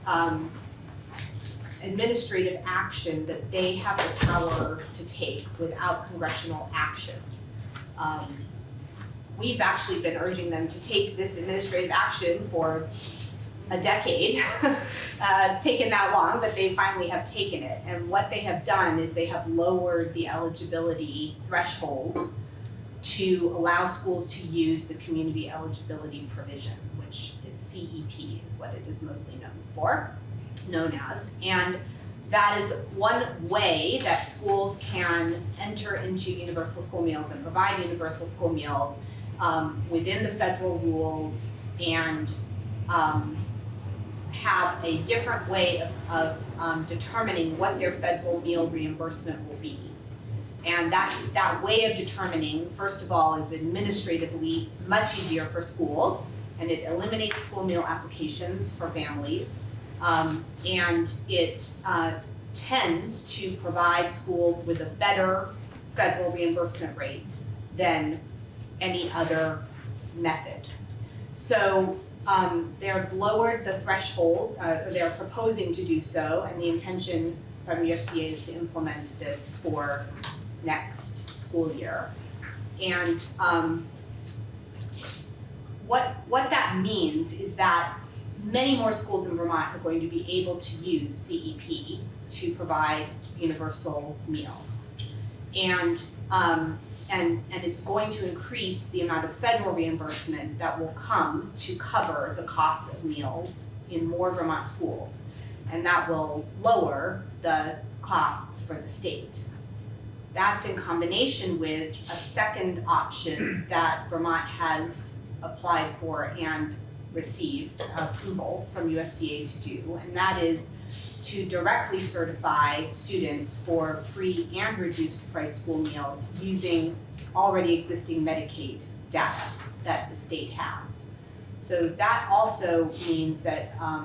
um, administrative action that they have the power to take without congressional action. Um, We've actually been urging them to take this administrative action for a decade. Uh, it's taken that long, but they finally have taken it. And what they have done is they have lowered the eligibility threshold to allow schools to use the community eligibility provision, which is CEP is what it is mostly known for, known as. And that is one way that schools can enter into universal school meals and provide universal school meals um, within the federal rules and um, have a different way of, of um, determining what their federal meal reimbursement will be. And that, that way of determining, first of all, is administratively much easier for schools, and it eliminates school meal applications for families. Um, and it uh, tends to provide schools with a better federal reimbursement rate than any other method. So um, they've lowered the threshold, uh, or they're proposing to do so, and the intention from USDA is to implement this for next school year. And um, what, what that means is that many more schools in Vermont are going to be able to use CEP to provide universal meals. And, um, and, and it's going to increase the amount of federal reimbursement that will come to cover the costs of meals in more Vermont schools. And that will lower the costs for the state. That's in combination with a second option that Vermont has applied for and received approval from USDA to do, and that is to directly certify students for free and reduced price school meals using already existing Medicaid data that the state has. So that also means that um,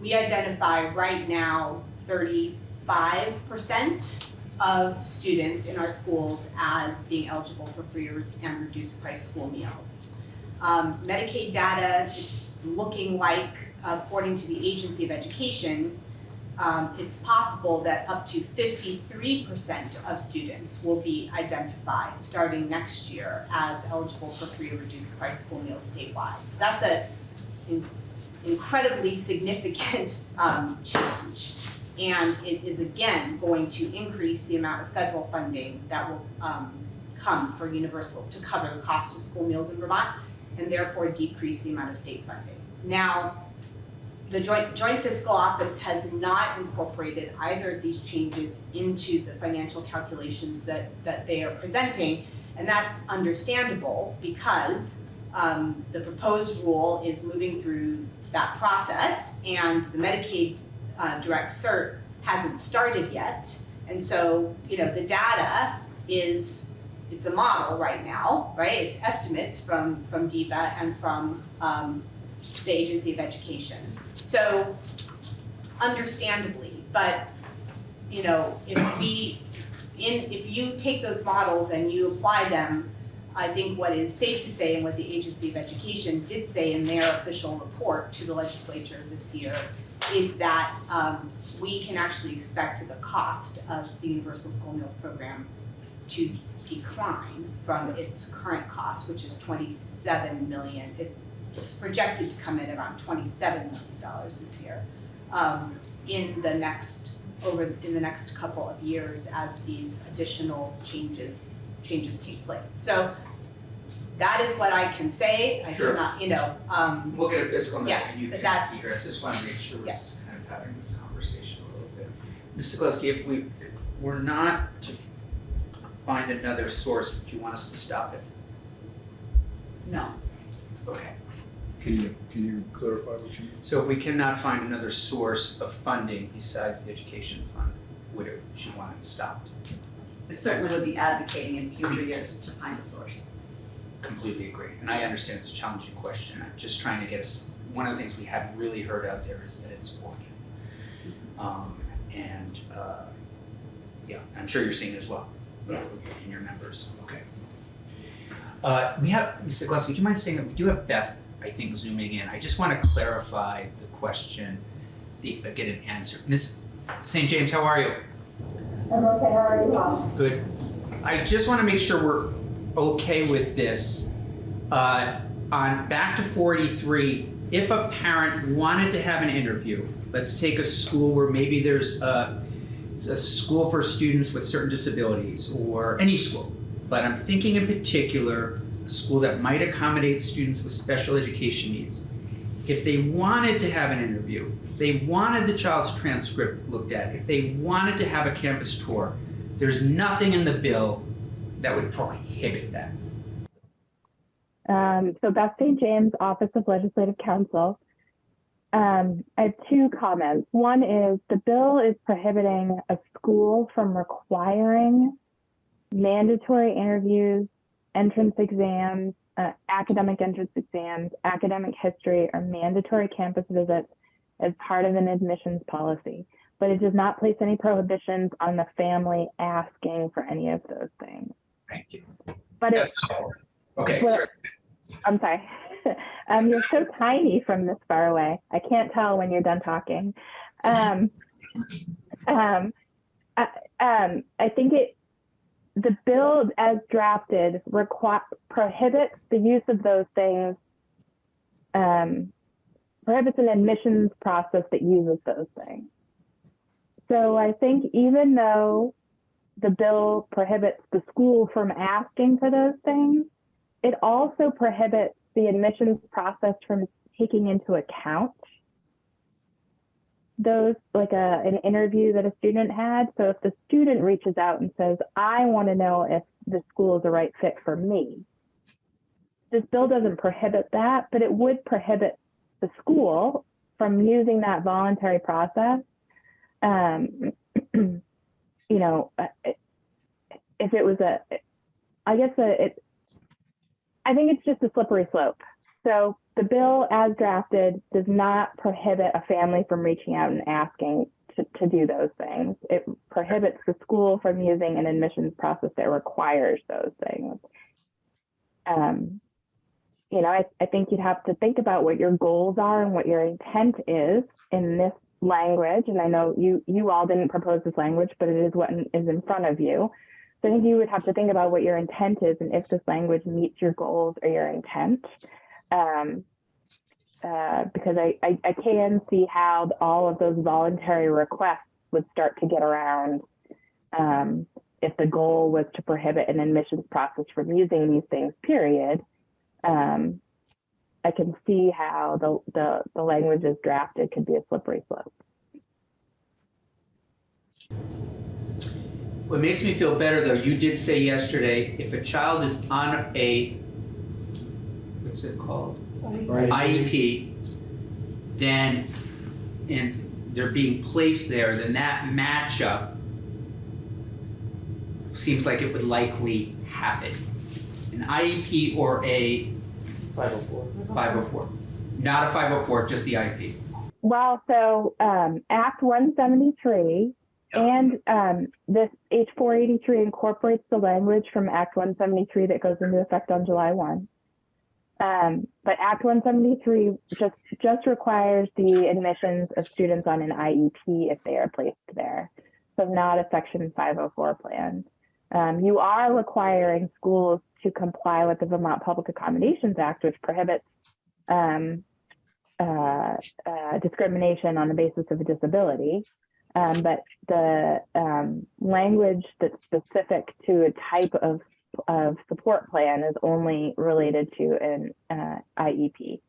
we identify right now thirty-five percent of students in our schools as being eligible for free and reduced price school meals. Um, Medicaid data, it's looking like, according to the Agency of Education, um, it's possible that up to fifty-three percent of students will be identified starting next year as eligible for free or reduced price school meals statewide. So that's a in- incredibly significant um, change. And it is again going to increase the amount of federal funding that will um, come for universal to cover the cost of school meals in Vermont and therefore decrease the amount of state funding. Now, the joint, joint fiscal office has not incorporated either of these changes into the financial calculations that, that they are presenting. And that's understandable because um, the proposed rule is moving through that process and the Medicaid uh, direct cert hasn't started yet. And so, you know, the data is it's a model right now, right? It's estimates from, from DEPA and from, um, the Agency of Education. So understandably, but, you know, if we, in, if you take those models and you apply them, I think what is safe to say and what the Agency of Education did say in their official report to the legislature this year is that, um, we can actually expect the cost of the Universal School Meals Program to decline from its current cost, which is twenty-seven million. It, it's projected to come in around twenty-seven million dollars this year. Um, in the next, over, in the next couple of years as these additional changes, changes take place. So that is what I can say. I Sure. cannot, you know, um, We'll get a fiscal number Yeah, and you but can that's- hear us, just wanna make sure we're Yeah. just kind of having this conversation a little bit. Mr. Gillespie, if we, if we're not to find another source, would you want us to stop it? No. Okay. Can you, can you clarify what you mean? So if we cannot find another source of funding besides the education fund, would it, would you want it stopped? We certainly would be advocating in future years to find a source. Completely agree, and I understand it's a challenging question, I'm just trying to get us, one of the things we haven't really heard out there is that it's working. Um, and, uh, yeah, I'm sure you're seeing it as well. uh, Yes. In your members, okay. Uh, we have, Mr. Gillespie, do you mind saying that we do have Beth, I think, zooming in, I just wanna clarify the question, the, uh, get an answer. Ms. St. James, how are you? I'm okay, how are you? Good. I just want to make sure we're okay with this. Uh, on back to 43, if a parent wanted to have an interview, let's take a school where maybe there's a, it's a school for students with certain disabilities or any school, but I'm thinking in particular a school that might accommodate students with special education needs. If they wanted to have an interview, they wanted the child's transcript looked at, if they wanted to have a campus tour, there's nothing in the bill that would prohibit that. Um, so Beth St. James, Office of Legislative Counsel. Um, I have two comments. One is the bill is prohibiting a school from requiring mandatory interviews, entrance exams, uh, academic entrance exams, academic history, or mandatory campus visits as part of an admissions policy. But it does not place any prohibitions on the family asking for any of those things. Thank you. But it, Okay, Well- sorry. I'm sorry. um, you're so tiny from this far away. I can't tell when you're done talking. Um, um, I, um, I think it, the bill as drafted prohibits the use of those things, um, prohibits an admissions process that uses those things. So I think even though the bill prohibits the school from asking for those things, it also prohibits the admissions process from taking into account those like a an interview that a student had so if the student reaches out and says i want to know if the school is the right fit for me this bill doesn't prohibit that but it would prohibit the school from using that voluntary process um, you know if it was a i guess a, it I think it's just a slippery slope. So the bill as drafted does not prohibit a family from reaching out and asking to, to do those things. It prohibits the school from using an admissions process that requires those things. Um, you know, I, I think you'd have to think about what your goals are and what your intent is in this language. And I know you you all didn't propose this language, but it is what is in front of you. So I think you would have to think about what your intent is and if this language meets your goals or your intent. Um, uh, because I, I, I can see how all of those voluntary requests would start to get around um, if the goal was to prohibit an admissions process from using these things, period. Um, I can see how the, the, the language as drafted could be a slippery slope. What makes me feel better though, you did say yesterday, if a child is on a, what's it called? IEP, then, and they're being placed there, then that matchup seems like it would likely happen? An IEP or a Five oh four. 504? Not a 504, just the IEP. Well, so um, Act 173 and um, this H483 incorporates the language from Act 173 that goes into effect on July 1. Um, but Act 173 just just requires the admissions of students on an IEP if they are placed there, so not a Section 504 plan. Um, you are requiring schools to comply with the Vermont Public Accommodations Act, which prohibits um, uh, uh, discrimination on the basis of a disability. Um, but the um, language that's specific to a type of, of support plan is only related to an uh, IEP.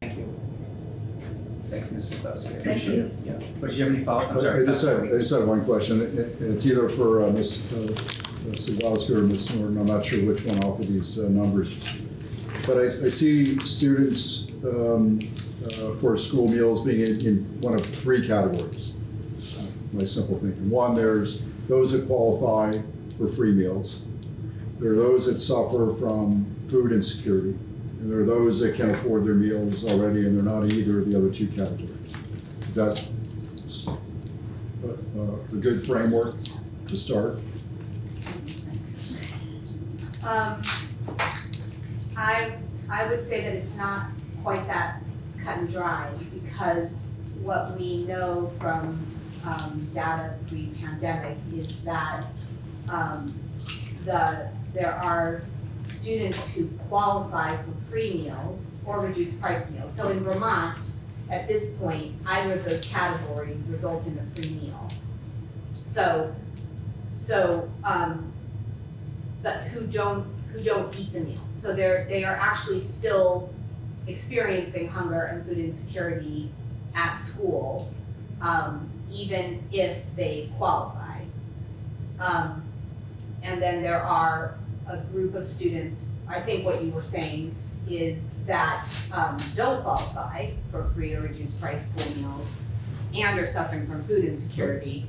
Thank you. Thanks, Ms. Ceglowski. I Thank you. Yeah. But do you have any follow-up? I'm I sorry. I just Dr. have, I just have one question, and and it's either for uh, Ms. uh, Ms. Ceglowski or Ms. Norton, I'm not sure which one offered these uh, numbers. But I, I see students um, uh, for school meals being in, in one of three categories. Uh, My simple thinking. One, there's those that qualify for free meals. There are those that suffer from food insecurity. And there are those that can afford their meals already and they're not either of the other two categories. Is that a, a- a good framework to start? Um, I, I would say that it's not quite that cut and dry because what we know from, um, data pre-pandemic is that, um, the, there are students who qualify for free meals or reduced price meals. So in Vermont, at this point, either of those categories result in a free meal. So, so, um, but who don't, who don't eat the meals. So they're, they are actually still experiencing hunger and food insecurity at school, um, even if they qualify. Um, and then there are a group of students, I think what you were saying is that, um, don't qualify for free or reduced price school meals and are suffering from food insecurity.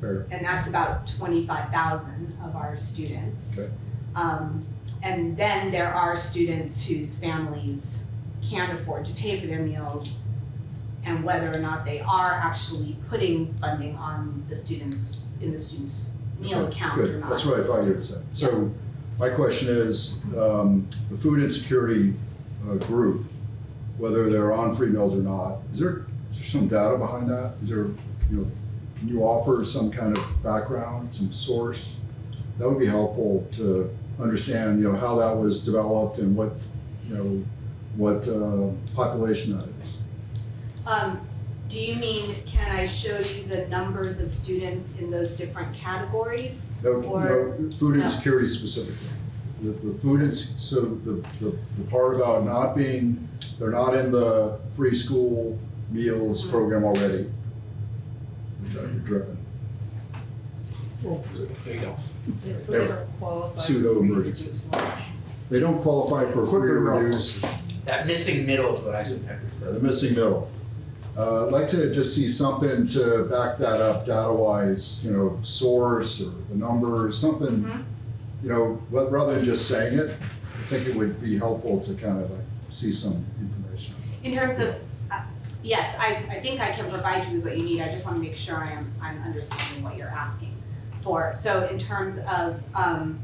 Fair, and that's about twenty-five thousand of our students. Um, and then there are students whose families can't afford to pay for their meals and whether or not they are actually putting funding on the students, in the students' meal Okay, account or good, not. that's what I thought you would say. So my question is, um, the food insecurity uh, group, whether they're on free meals or not, is there, is there some data behind that? Is there, you know, can you offer some kind of background, some source? That would be helpful to understand, you know, how that was developed and what, you know, what uh, population that is. Um, do you mean, can I show you the numbers of students in those different categories? No, Or- no, food no. insecurity specifically. The, the food ins, so the, the, the part about not being, they're not in the free school meals Mhm. program already. Which are driven, There you go. So they don't qualify. Pseudo for emergency. they don't qualify for free or reduced, That missing middle is what I said. uh, the missing middle. Uh, I'd like to just see something to back that up data-wise, you know, source or the numbers, something, Mhm. you know, rather than just saying it, I think it would be helpful to kind of like see some information. In terms of, uh, yes, I, I think I can provide you with what you need, I just wanna make sure I am, I'm understanding what you're asking for. So in terms of, um,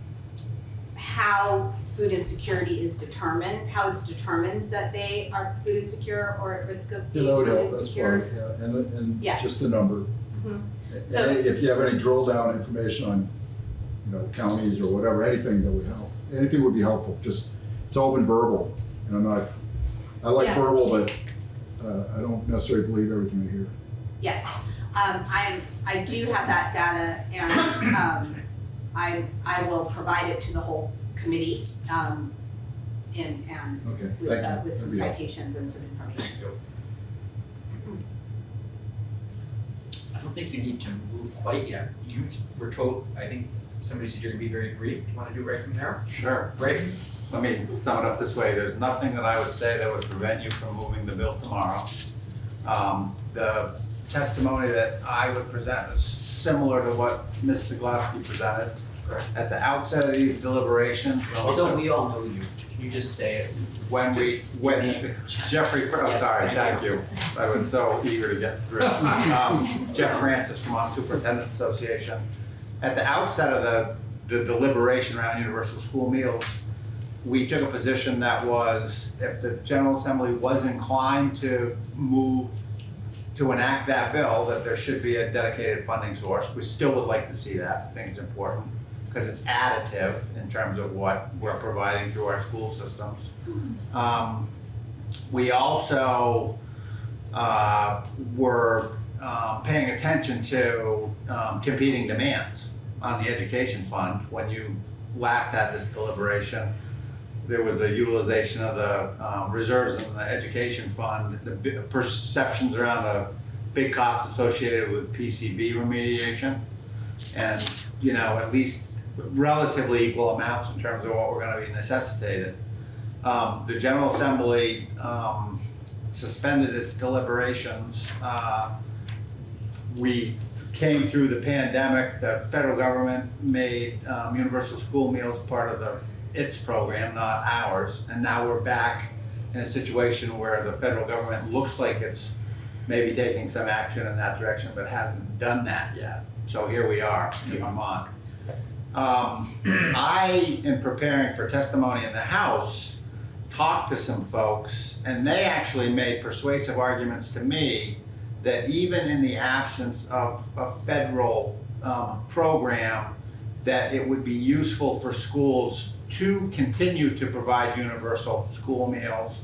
how food insecurity is determined, how it's determined that they are food insecure or at risk of Yeah, being that would food help, that's insecure. part, yeah, and, and Yeah. just the number. Mhm. And So- if you have any drill down information on, you know, counties or whatever, anything that would help, anything would be helpful, just, it's all been verbal, and I'm not, I like Yeah. verbal, but, uh, I don't necessarily believe everything I hear. Yes, um, I am, I do have that data and, um, I, I will provide it to the whole committee, um, and, and Okay, with, uh, with some That'd be helpful. citations and some information. I don't think you need to move quite yet. You were told, I think somebody said you're gonna be very brief. Do you wanna do it right from there? Sure. Right? Let me sum it up this way. There's nothing that I would say that would prevent you from moving the bill tomorrow. Um, the testimony that I would present, is similar to what Ms. Ceglowski presented. At the outset of these deliberations, Although we all know you, you just say it? when we, when Jeffrey, Fr- oh, Yes, sorry, thank thank you. I was so eager to get through. Um, Jeff Francis from Vermont Superintendent's Association. At the outset of the, the deliberation around universal school meals, we took a position that was, if the General Assembly was inclined to move to enact that bill, that there should be a dedicated funding source. We still would like to see that, I think it's important, because it's additive in terms of what we're providing through our school systems. Um, We also uh, were um, paying attention to um, competing demands on the education fund. When you last had this deliberation, there was a utilization of the um, reserves in the education fund, the perceptions around the big costs associated with PCB remediation. And, you know, at least relatively equal amounts in terms of what we're gonna be necessitated. Um, the General Assembly, um, suspended its deliberations. Uh, We came through the pandemic, the federal government made, um, universal school meals part of the, its program, not ours. And now we're back in a situation where the federal government looks like it's maybe taking some action in that direction, but hasn't done that yet. So here we are in Vermont. Um, I, in preparing for testimony in the House, talked to some folks, and they actually made persuasive arguments to me that even in the absence of a federal um, program, that it would be useful for schools to continue to provide universal school meals.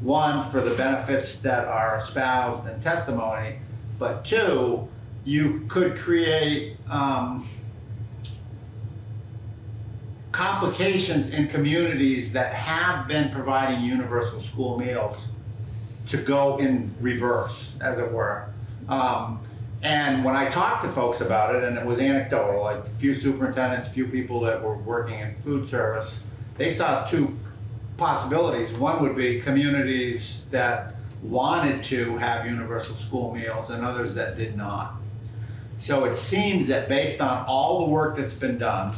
One, for the benefits that are espoused in testimony, but two, you could create um, complications in communities that have been providing universal school meals to go in reverse, as it were. Um, and when I talked to folks about it, and it was anecdotal, like few superintendents, few people that were working in food service, they saw two possibilities. One would be communities that wanted to have universal school meals and others that did not. So it seems that based on all the work that's been done,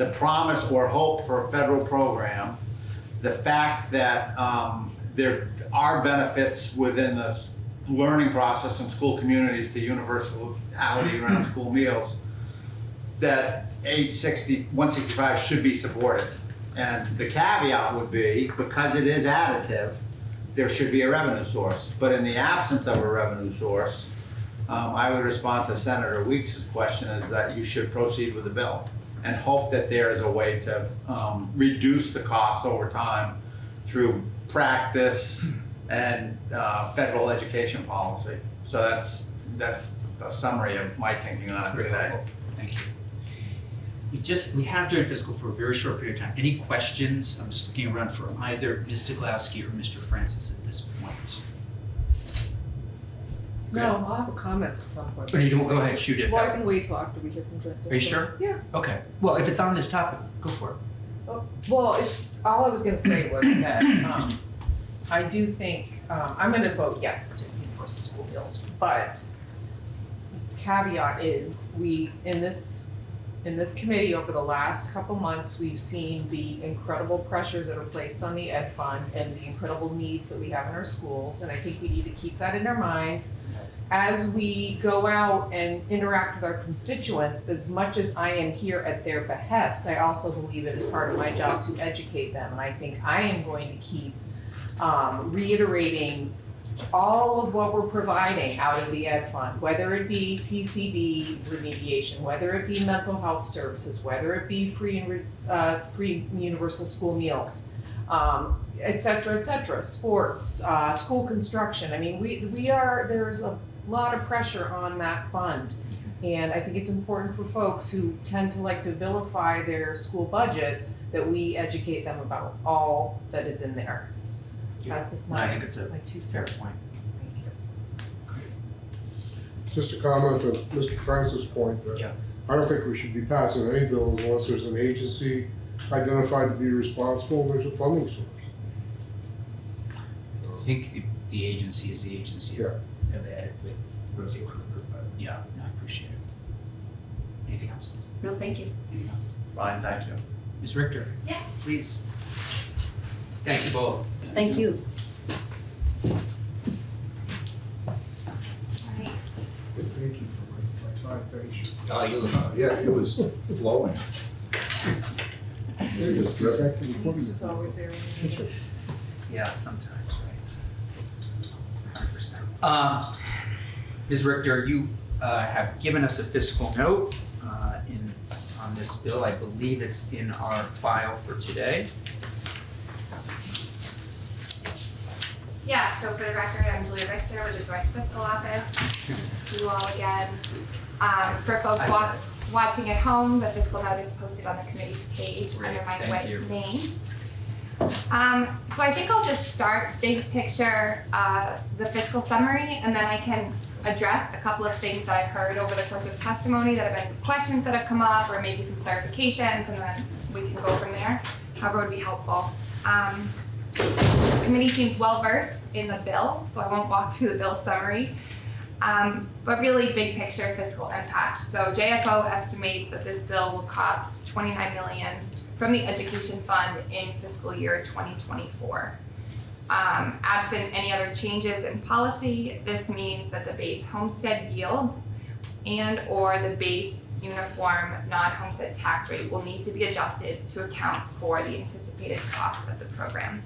the promise or hope for a federal program, the fact that um, there are benefits within the learning process in school communities to universality around school meals, that age 60, 165 should be supported. And the caveat would be, because it is additive, there should be a revenue source. But in the absence of a revenue source, um, I would respond to Senator Weeks' question is that you should proceed with the bill and hope that there is a way to um, reduce the cost over time through practice and uh, federal education policy. So that's, that's a summary of my thinking on it today. helpful, thank you. We just, we have joint fiscal for a very short period of time. Any questions? I'm just looking around for either Ms. Ceglowski or Mr. Francis at this point. No, I'll have a comment at some point. But you don't, go ahead, shoot it. Well, I can wait till after we hear from Joint Are you sure? Yeah. Okay, well, if it's on this topic, go for it. Well, it's, all I was gonna say was that, um, I do think, um, I'm gonna vote yes to universal school meals, but caveat is, we, in this, in this committee over the last couple months, we've seen the incredible pressures that are placed on the ed fund and the incredible needs that we have in our schools, and I think we need to keep that in our minds as we go out and interact with our constituents, as much as I am here at their behest, I also believe it is part of my job to educate them. And I think I am going to keep um, reiterating all of what we're providing out of the ed fund, whether it be PCB remediation, whether it be mental health services, whether it be free and, uh, free universal school meals, um, et cetera, et cetera, sports, uh, school construction. I mean, we, we are, there's a lot of pressure on that fund. And I think it's important for folks who tend to like to vilify their school budgets, that we educate them about all that is in there. That's just I my, think it's a my two fair cents. point. Thank you. Just a comment on Mr. Francis' point that Yeah. I don't think we should be passing any bills unless there's an agency identified to be responsible and there's a funding source. I think the- the agency is the agency of, of Ed with Rosie Krueger, but yeah, I appreciate it. Anything else? No, thank you. Anything else? Fine, thank you. Ms. Richter? Yeah. Please. Thank you both. Thank you. Thank you for my, my time, thank you. Oh, you look. Uh, Yeah, it was flowing. It was dripping. This is always there. Yeah, sometimes, right? Hundred percent. Um, Ms. Richter, you, uh, have given us a fiscal note, uh, in, on this bill. I believe it's in our file for today. Yeah, so for the record, I'm Julia Richter with the Joint Fiscal Office. Nice to see you all again. Um, for folks wa- watching at home, the fiscal note is posted on the committee's page under my Thank name. Um, so I think I'll just start big picture, uh, the fiscal summary, and then I can address a couple of things that I've heard over the course of testimony that have been questions that have come up, or maybe some clarifications, and then we can go from there, however would be helpful. Um, the committee seems well versed in the bill, so I won't walk through the bill summary. Um, but really big picture fiscal impact. So JFO estimates that this bill will cost twenty-nine million from the education fund in fiscal year twenty twenty-four. Um, absent any other changes in policy, this means that the base homestead yield and or the base uniform non-homestead tax rate will need to be adjusted to account for the anticipated cost of the program.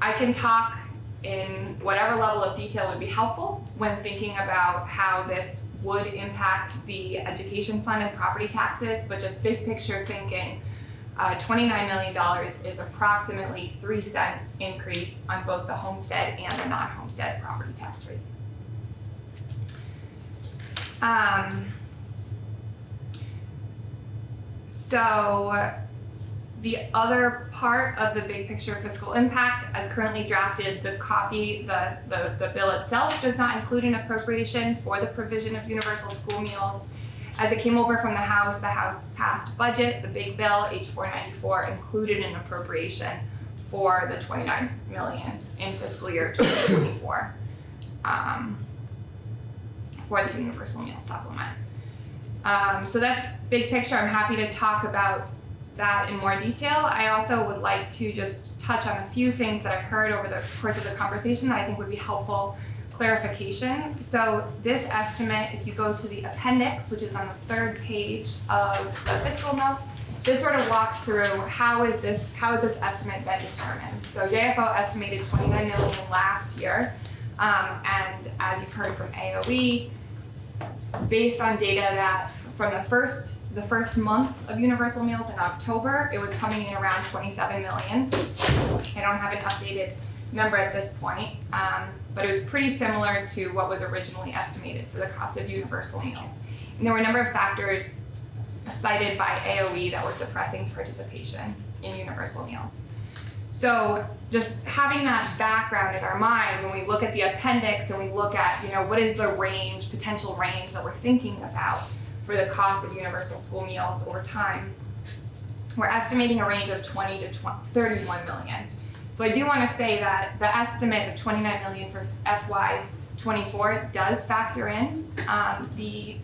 I can talk in whatever level of detail would be helpful when thinking about how this would impact the education fund and property taxes, but just big picture thinking, uh, twenty-nine million dollars is approximately three cent increase on both the homestead and the non-homestead property tax rate. Um, so the other part of the big picture fiscal impact, as currently drafted, the copy, the, the, the bill itself does not include an appropriation for the provision of universal school meals. As it came over from the House, the House passed budget, the big bill, H four ninety-four, included an appropriation for the twenty-nine million in fiscal year twenty twenty-four. Um, for the universal meal supplement. Um, so that's big picture, I'm happy to talk about that in more detail. I also would like to just touch on a few things that I've heard over the course of the conversation that I think would be helpful clarification. So this estimate, if you go to the appendix, which is on the third page of the fiscal note, this sort of walks through how is this, how is this estimate been determined? So JFO estimated twenty-nine million last year. Um, and as you've heard from AOE, based on data that from the first the first month of universal meals in October, it was coming in around 27 million. I don't have an updated number at this point, um, but it was pretty similar to what was originally estimated for the cost of universal meals. And there were a number of factors cited by AOE that were suppressing participation in universal meals. So just having that background in our mind when we look at the appendix and we look at, you know, what is the range, potential range that we're thinking about for the cost of universal school meals over time, we're estimating a range of 20 to 20, 31 million. So I do want to say that the estimate of 29 million for FY 24 does factor in um, the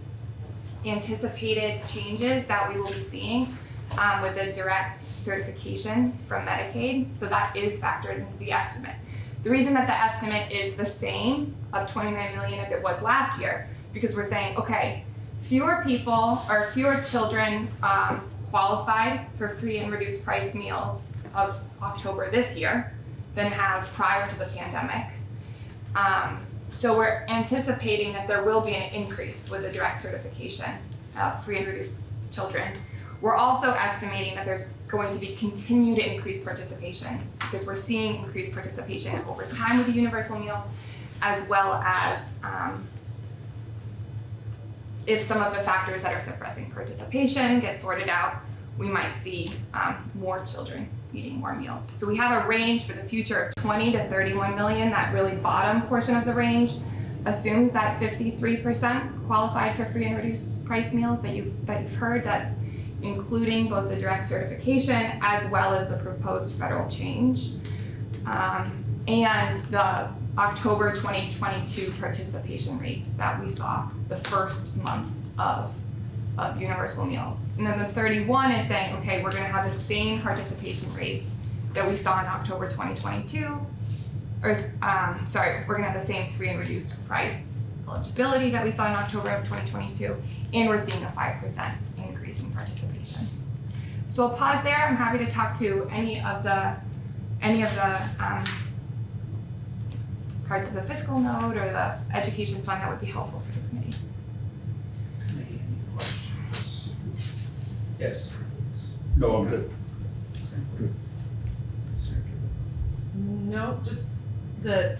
anticipated changes that we will be seeing um, with the direct certification from Medicaid. So that is factored into the estimate. The reason that the estimate is the same of 29 million as it was last year, because we're saying, okay, fewer people or fewer children um, qualified for free and reduced price meals of October this year than have prior to the pandemic. Um, so we're anticipating that there will be an increase with the direct certification of free and reduced children. We're also estimating that there's going to be continued increased participation because we're seeing increased participation over time with the universal meals as well as um, if some of the factors that are suppressing participation get sorted out, we might see um, more children eating more meals. So we have a range for the future of 20 to 31 million. That really bottom portion of the range assumes that 53% qualified for free and reduced price meals that you've that you've heard. That's including both the direct certification as well as the proposed federal change. Um, and the October 2022 participation rates that we saw the first month of of universal meals. And then the thirty-one is saying, okay, we're gonna have the same participation rates that we saw in October twenty twenty-two. Or, um, sorry, we're gonna have the same free and reduced price eligibility that we saw in October of twenty twenty-two, and we're seeing a five percent increase in participation. So I'll pause there, I'm happy to talk to any of the, any of the, um, parts of the fiscal note or the education fund that would be helpful for the committee. Any questions? Yes. No, I'm good. No, just that,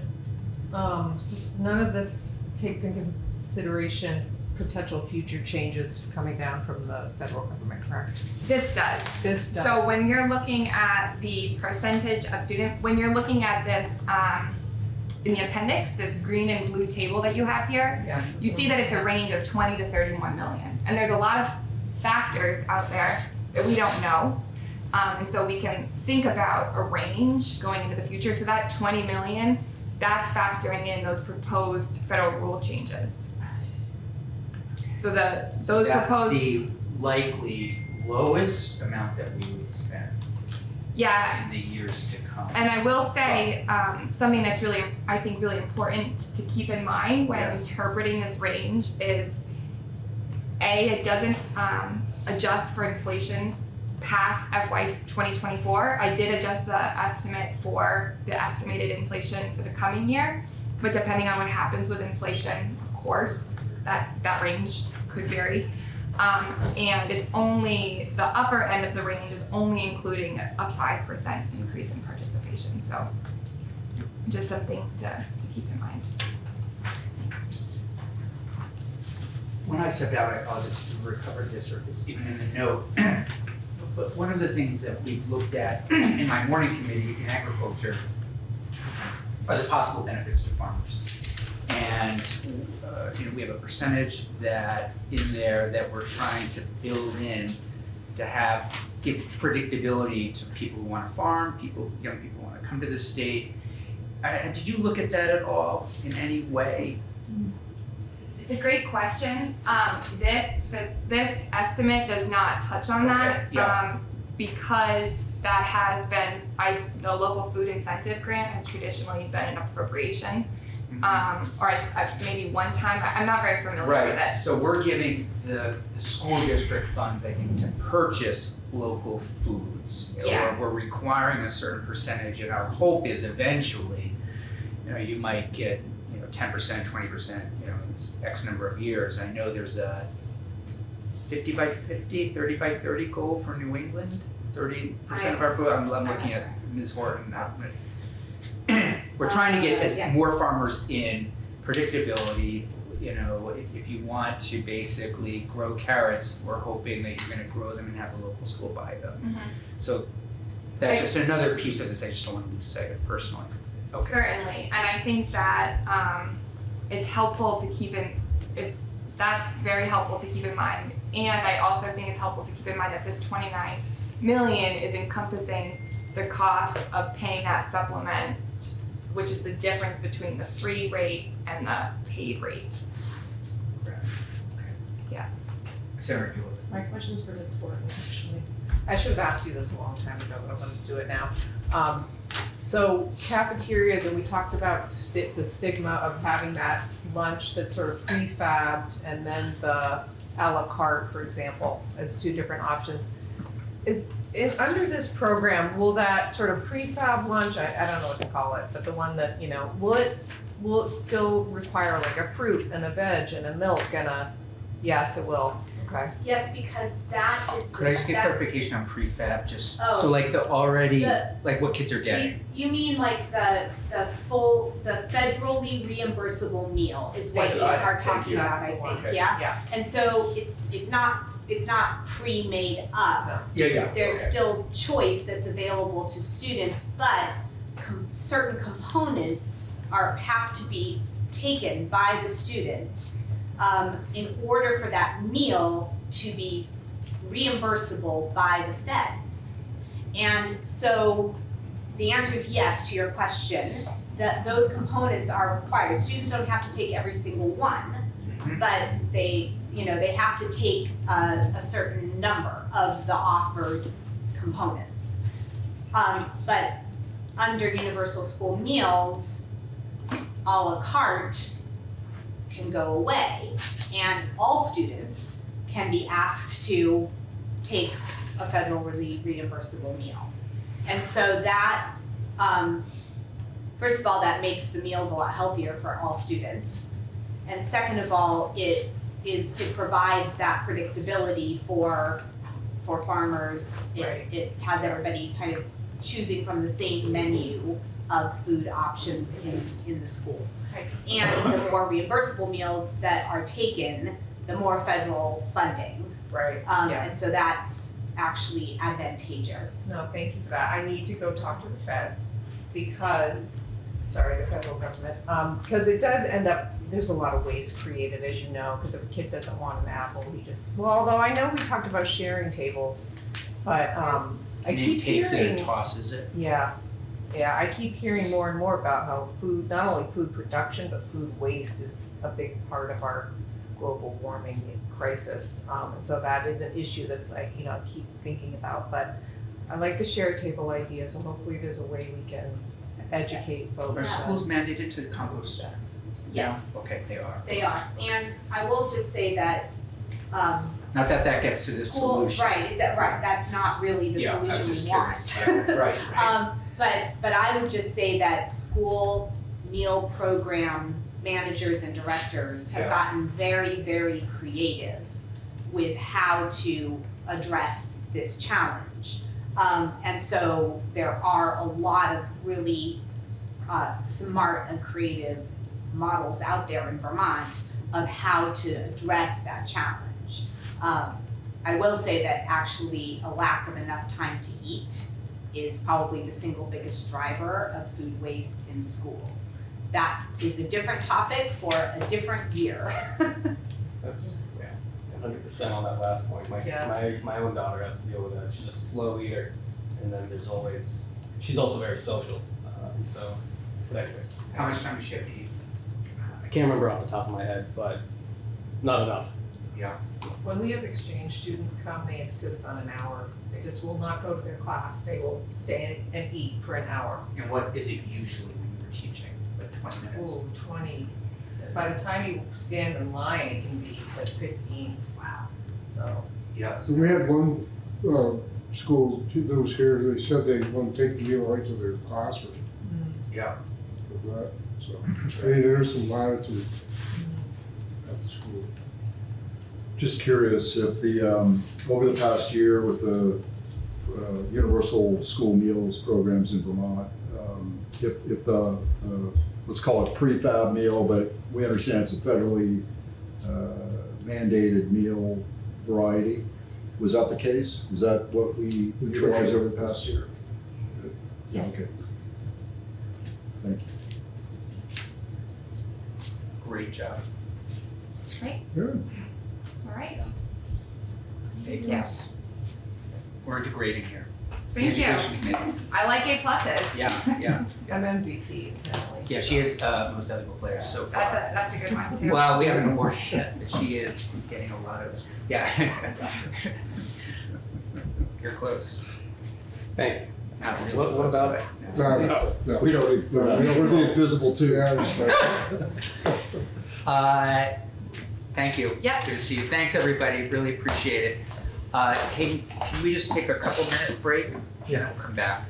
um, none of this takes into consideration potential future changes coming down from the federal government, correct? This does. This does. So when you're looking at the percentage of student, when you're looking at this, um, in the appendix, this green and blue table that you have here, Yes. you see that it's a range of twenty to thirty-one million. And there's a lot of factors out there that we don't know. Um, and so we can think about a range going into the future. So that twenty million, that's factoring in those proposed federal rule changes. So the, those proposed. That's the likely lowest amount that we would spend Yeah, in the years to come. And I will say, um, something that's really, I think, really important to keep in mind when Yes. interpreting this range is A, it doesn't, um, adjust for inflation past FY twenty twenty-four. I did adjust the estimate for the estimated inflation for the coming year, but depending on what happens with inflation, of course, that, that range could vary. Um, and it's only, the upper end of the range is only including a five percent increase in participation, so just some things to, to keep in mind. When I stepped out, I apologize if you recovered this or it's even in the note. But one of the things that we've looked at in my morning committee in agriculture are the possible benefits to farmers. And, uh, you know, we have a percentage that, in there that we're trying to build in to have, give predictability to people who wanna farm, people, young people who wanna come to the state. Uh, did you look at that at all in any way? It's a great question. Um, this, this, this estimate does not touch on that. Yeah. Um, because that has been, I, the local food incentive grant has traditionally been an appropriation. Mm-hmm. Um, or maybe one time, I- I'm not very familiar with it. So we're giving the, the school district funds, I think, to purchase local foods. Yeah. Or we're requiring a certain percentage, and our hope is eventually, you know, you might get, you know, ten percent, twenty percent, you know, it's X number of years. I know there's a fifty by 50, 30 by thirty goal for New England, thirty percent of our food, I'm, I'm looking at Ms. Horton, not me. We're trying to get as yeah. more farmers in, predictability, you know, if, if you want to basically grow carrots, we're hoping that you're gonna grow them and have a local school buy them. Mhm. So that's just another piece of this, I just don't want to lose sight of personally. Okay. Certainly, and I think that um, it's helpful to keep in, it's, that's very helpful to keep in mind. And I also think it's helpful to keep in mind that this twenty-nine million is encompassing the cost of paying that supplement, which is the difference between the free rate and the paid rate. Sarah, if you would. My question's for Ms. Horton, actually. I should have asked you this a long time ago, but I'm gonna do it now. Um, so cafeterias, and we talked about the stigma of having that lunch that's sort of prefabbed and then the à la carte, for example, as two different options. Is, is, under this program, will that sort of prefab lunch, I, I don't know what to call it, but the one that, you know, will it, will it still require like a fruit and a veg and a milk and a, yes, it will, okay. Yes, because that is, Could I just get that's- clarification on prefab, just, Oh. so like the already, The- like what kids are getting? you mean like the, the full, the federally reimbursable meal is what Thank you you. are Thank talking you. about, That's I the one. think, Okay. yeah? Yeah. And so it, it's not, it's not pre-made up. Yeah, yeah. There's okay. still choice that's available to students, but com- certain components are, have to be taken by the student um, in order for that meal to be reimbursable by the feds. And so the answer is yes to your question, that those components are required. Students don't have to take every single one, but they, you know, they have to take a, a certain number of the offered components. Um, but under universal school meals, à la carte can go away and all students can be asked to take a federally reimbursable meal. And so that, um, first of all, that makes the meals a lot healthier for all students. And second of all, it is, it provides that predictability for, for farmers. It, Right. it has everybody kind of choosing from the same menu of food options in, in the school. Right. And the more reimbursable meals that are taken, the more federal funding. Right, Um, and so that's actually advantageous. No, thank you for that. I need to go talk to the feds because, sorry, the federal government, um, because it does end up, there's a lot of waste created, as you know, because if a kid doesn't want an apple, he just, well, although I know we talked about sharing tables, but, um, I And he keep takes it and tosses it. yeah, yeah, I keep hearing more and more about how food, not only food production, but food waste is a big part of our global warming crisis. Um, and so that is an issue that's like, you know, I keep thinking about, but I like the share table idea, so hopefully there's a way we can educate Are folks. Are schools mandated to compost? Yes. Okay, they are. They are, and I will just say that, um, Not that that gets to the school, solution. right, it, right, that's not really the Yeah, I'm solution just we want. curious. Right, right. Um, but, but I would just say that school meal program managers and directors have Yeah. gotten very, very creative with how to address this challenge. Um, and so there are a lot of really, uh, smart and creative models out there in Vermont of how to address that challenge. Um, I will say that actually a lack of enough time to eat is probably the single biggest driver of food waste in schools. That is a different topic for a different year. That's, yeah, hundred percent on that last point. My, Yes. my, my own daughter has to deal with that. She's a slow eater. And then there's always, she's also very social, um, so, but anyways. How much time does she have to eat? I can't remember off the top of my head, but not enough. Yeah. When we have exchange students come, they insist on an hour. They just will not go to their class. They will stay and eat for an hour. And what is it usually when you're teaching, like twenty minutes? Ooh, twenty. By the time you stand in line, it can be like fifteen. Wow. So, Yeah. So we had one, uh, school that was here, they said they want to take the meal right to their classroom Yeah. for that, so. I mean, there's some latitude at the school. Just curious if the, um, over the past year with the uh, universal school meals programs in Vermont, um, if, if the, uh, let's call it prefab meal, but we understand it's a federally uh, mandated meal variety. Was that the case? Is that what we utilized over the past year? Yeah, okay. Thank you. Great job. Great. Good. All right, thank you. We're integrating here. Thank you. Education committee. I like A pluses. Yeah, yeah. I'm MVP apparently. Yeah, she is, uh, most valuable player so far. That's a, that's a good one too. Well, we haven't awarded yet, but she is getting a lot of, yeah. You're close. Thank you. Not really What- what close, about- but- No, no, no. We don't, No, we don't- we're being visible too. Yeah, I understand. Uh, thank you. Yep. Good to see you. Thanks, everybody. Really appreciate it. Uh, hey, can we just take a couple minute break? Yeah. We'll come back.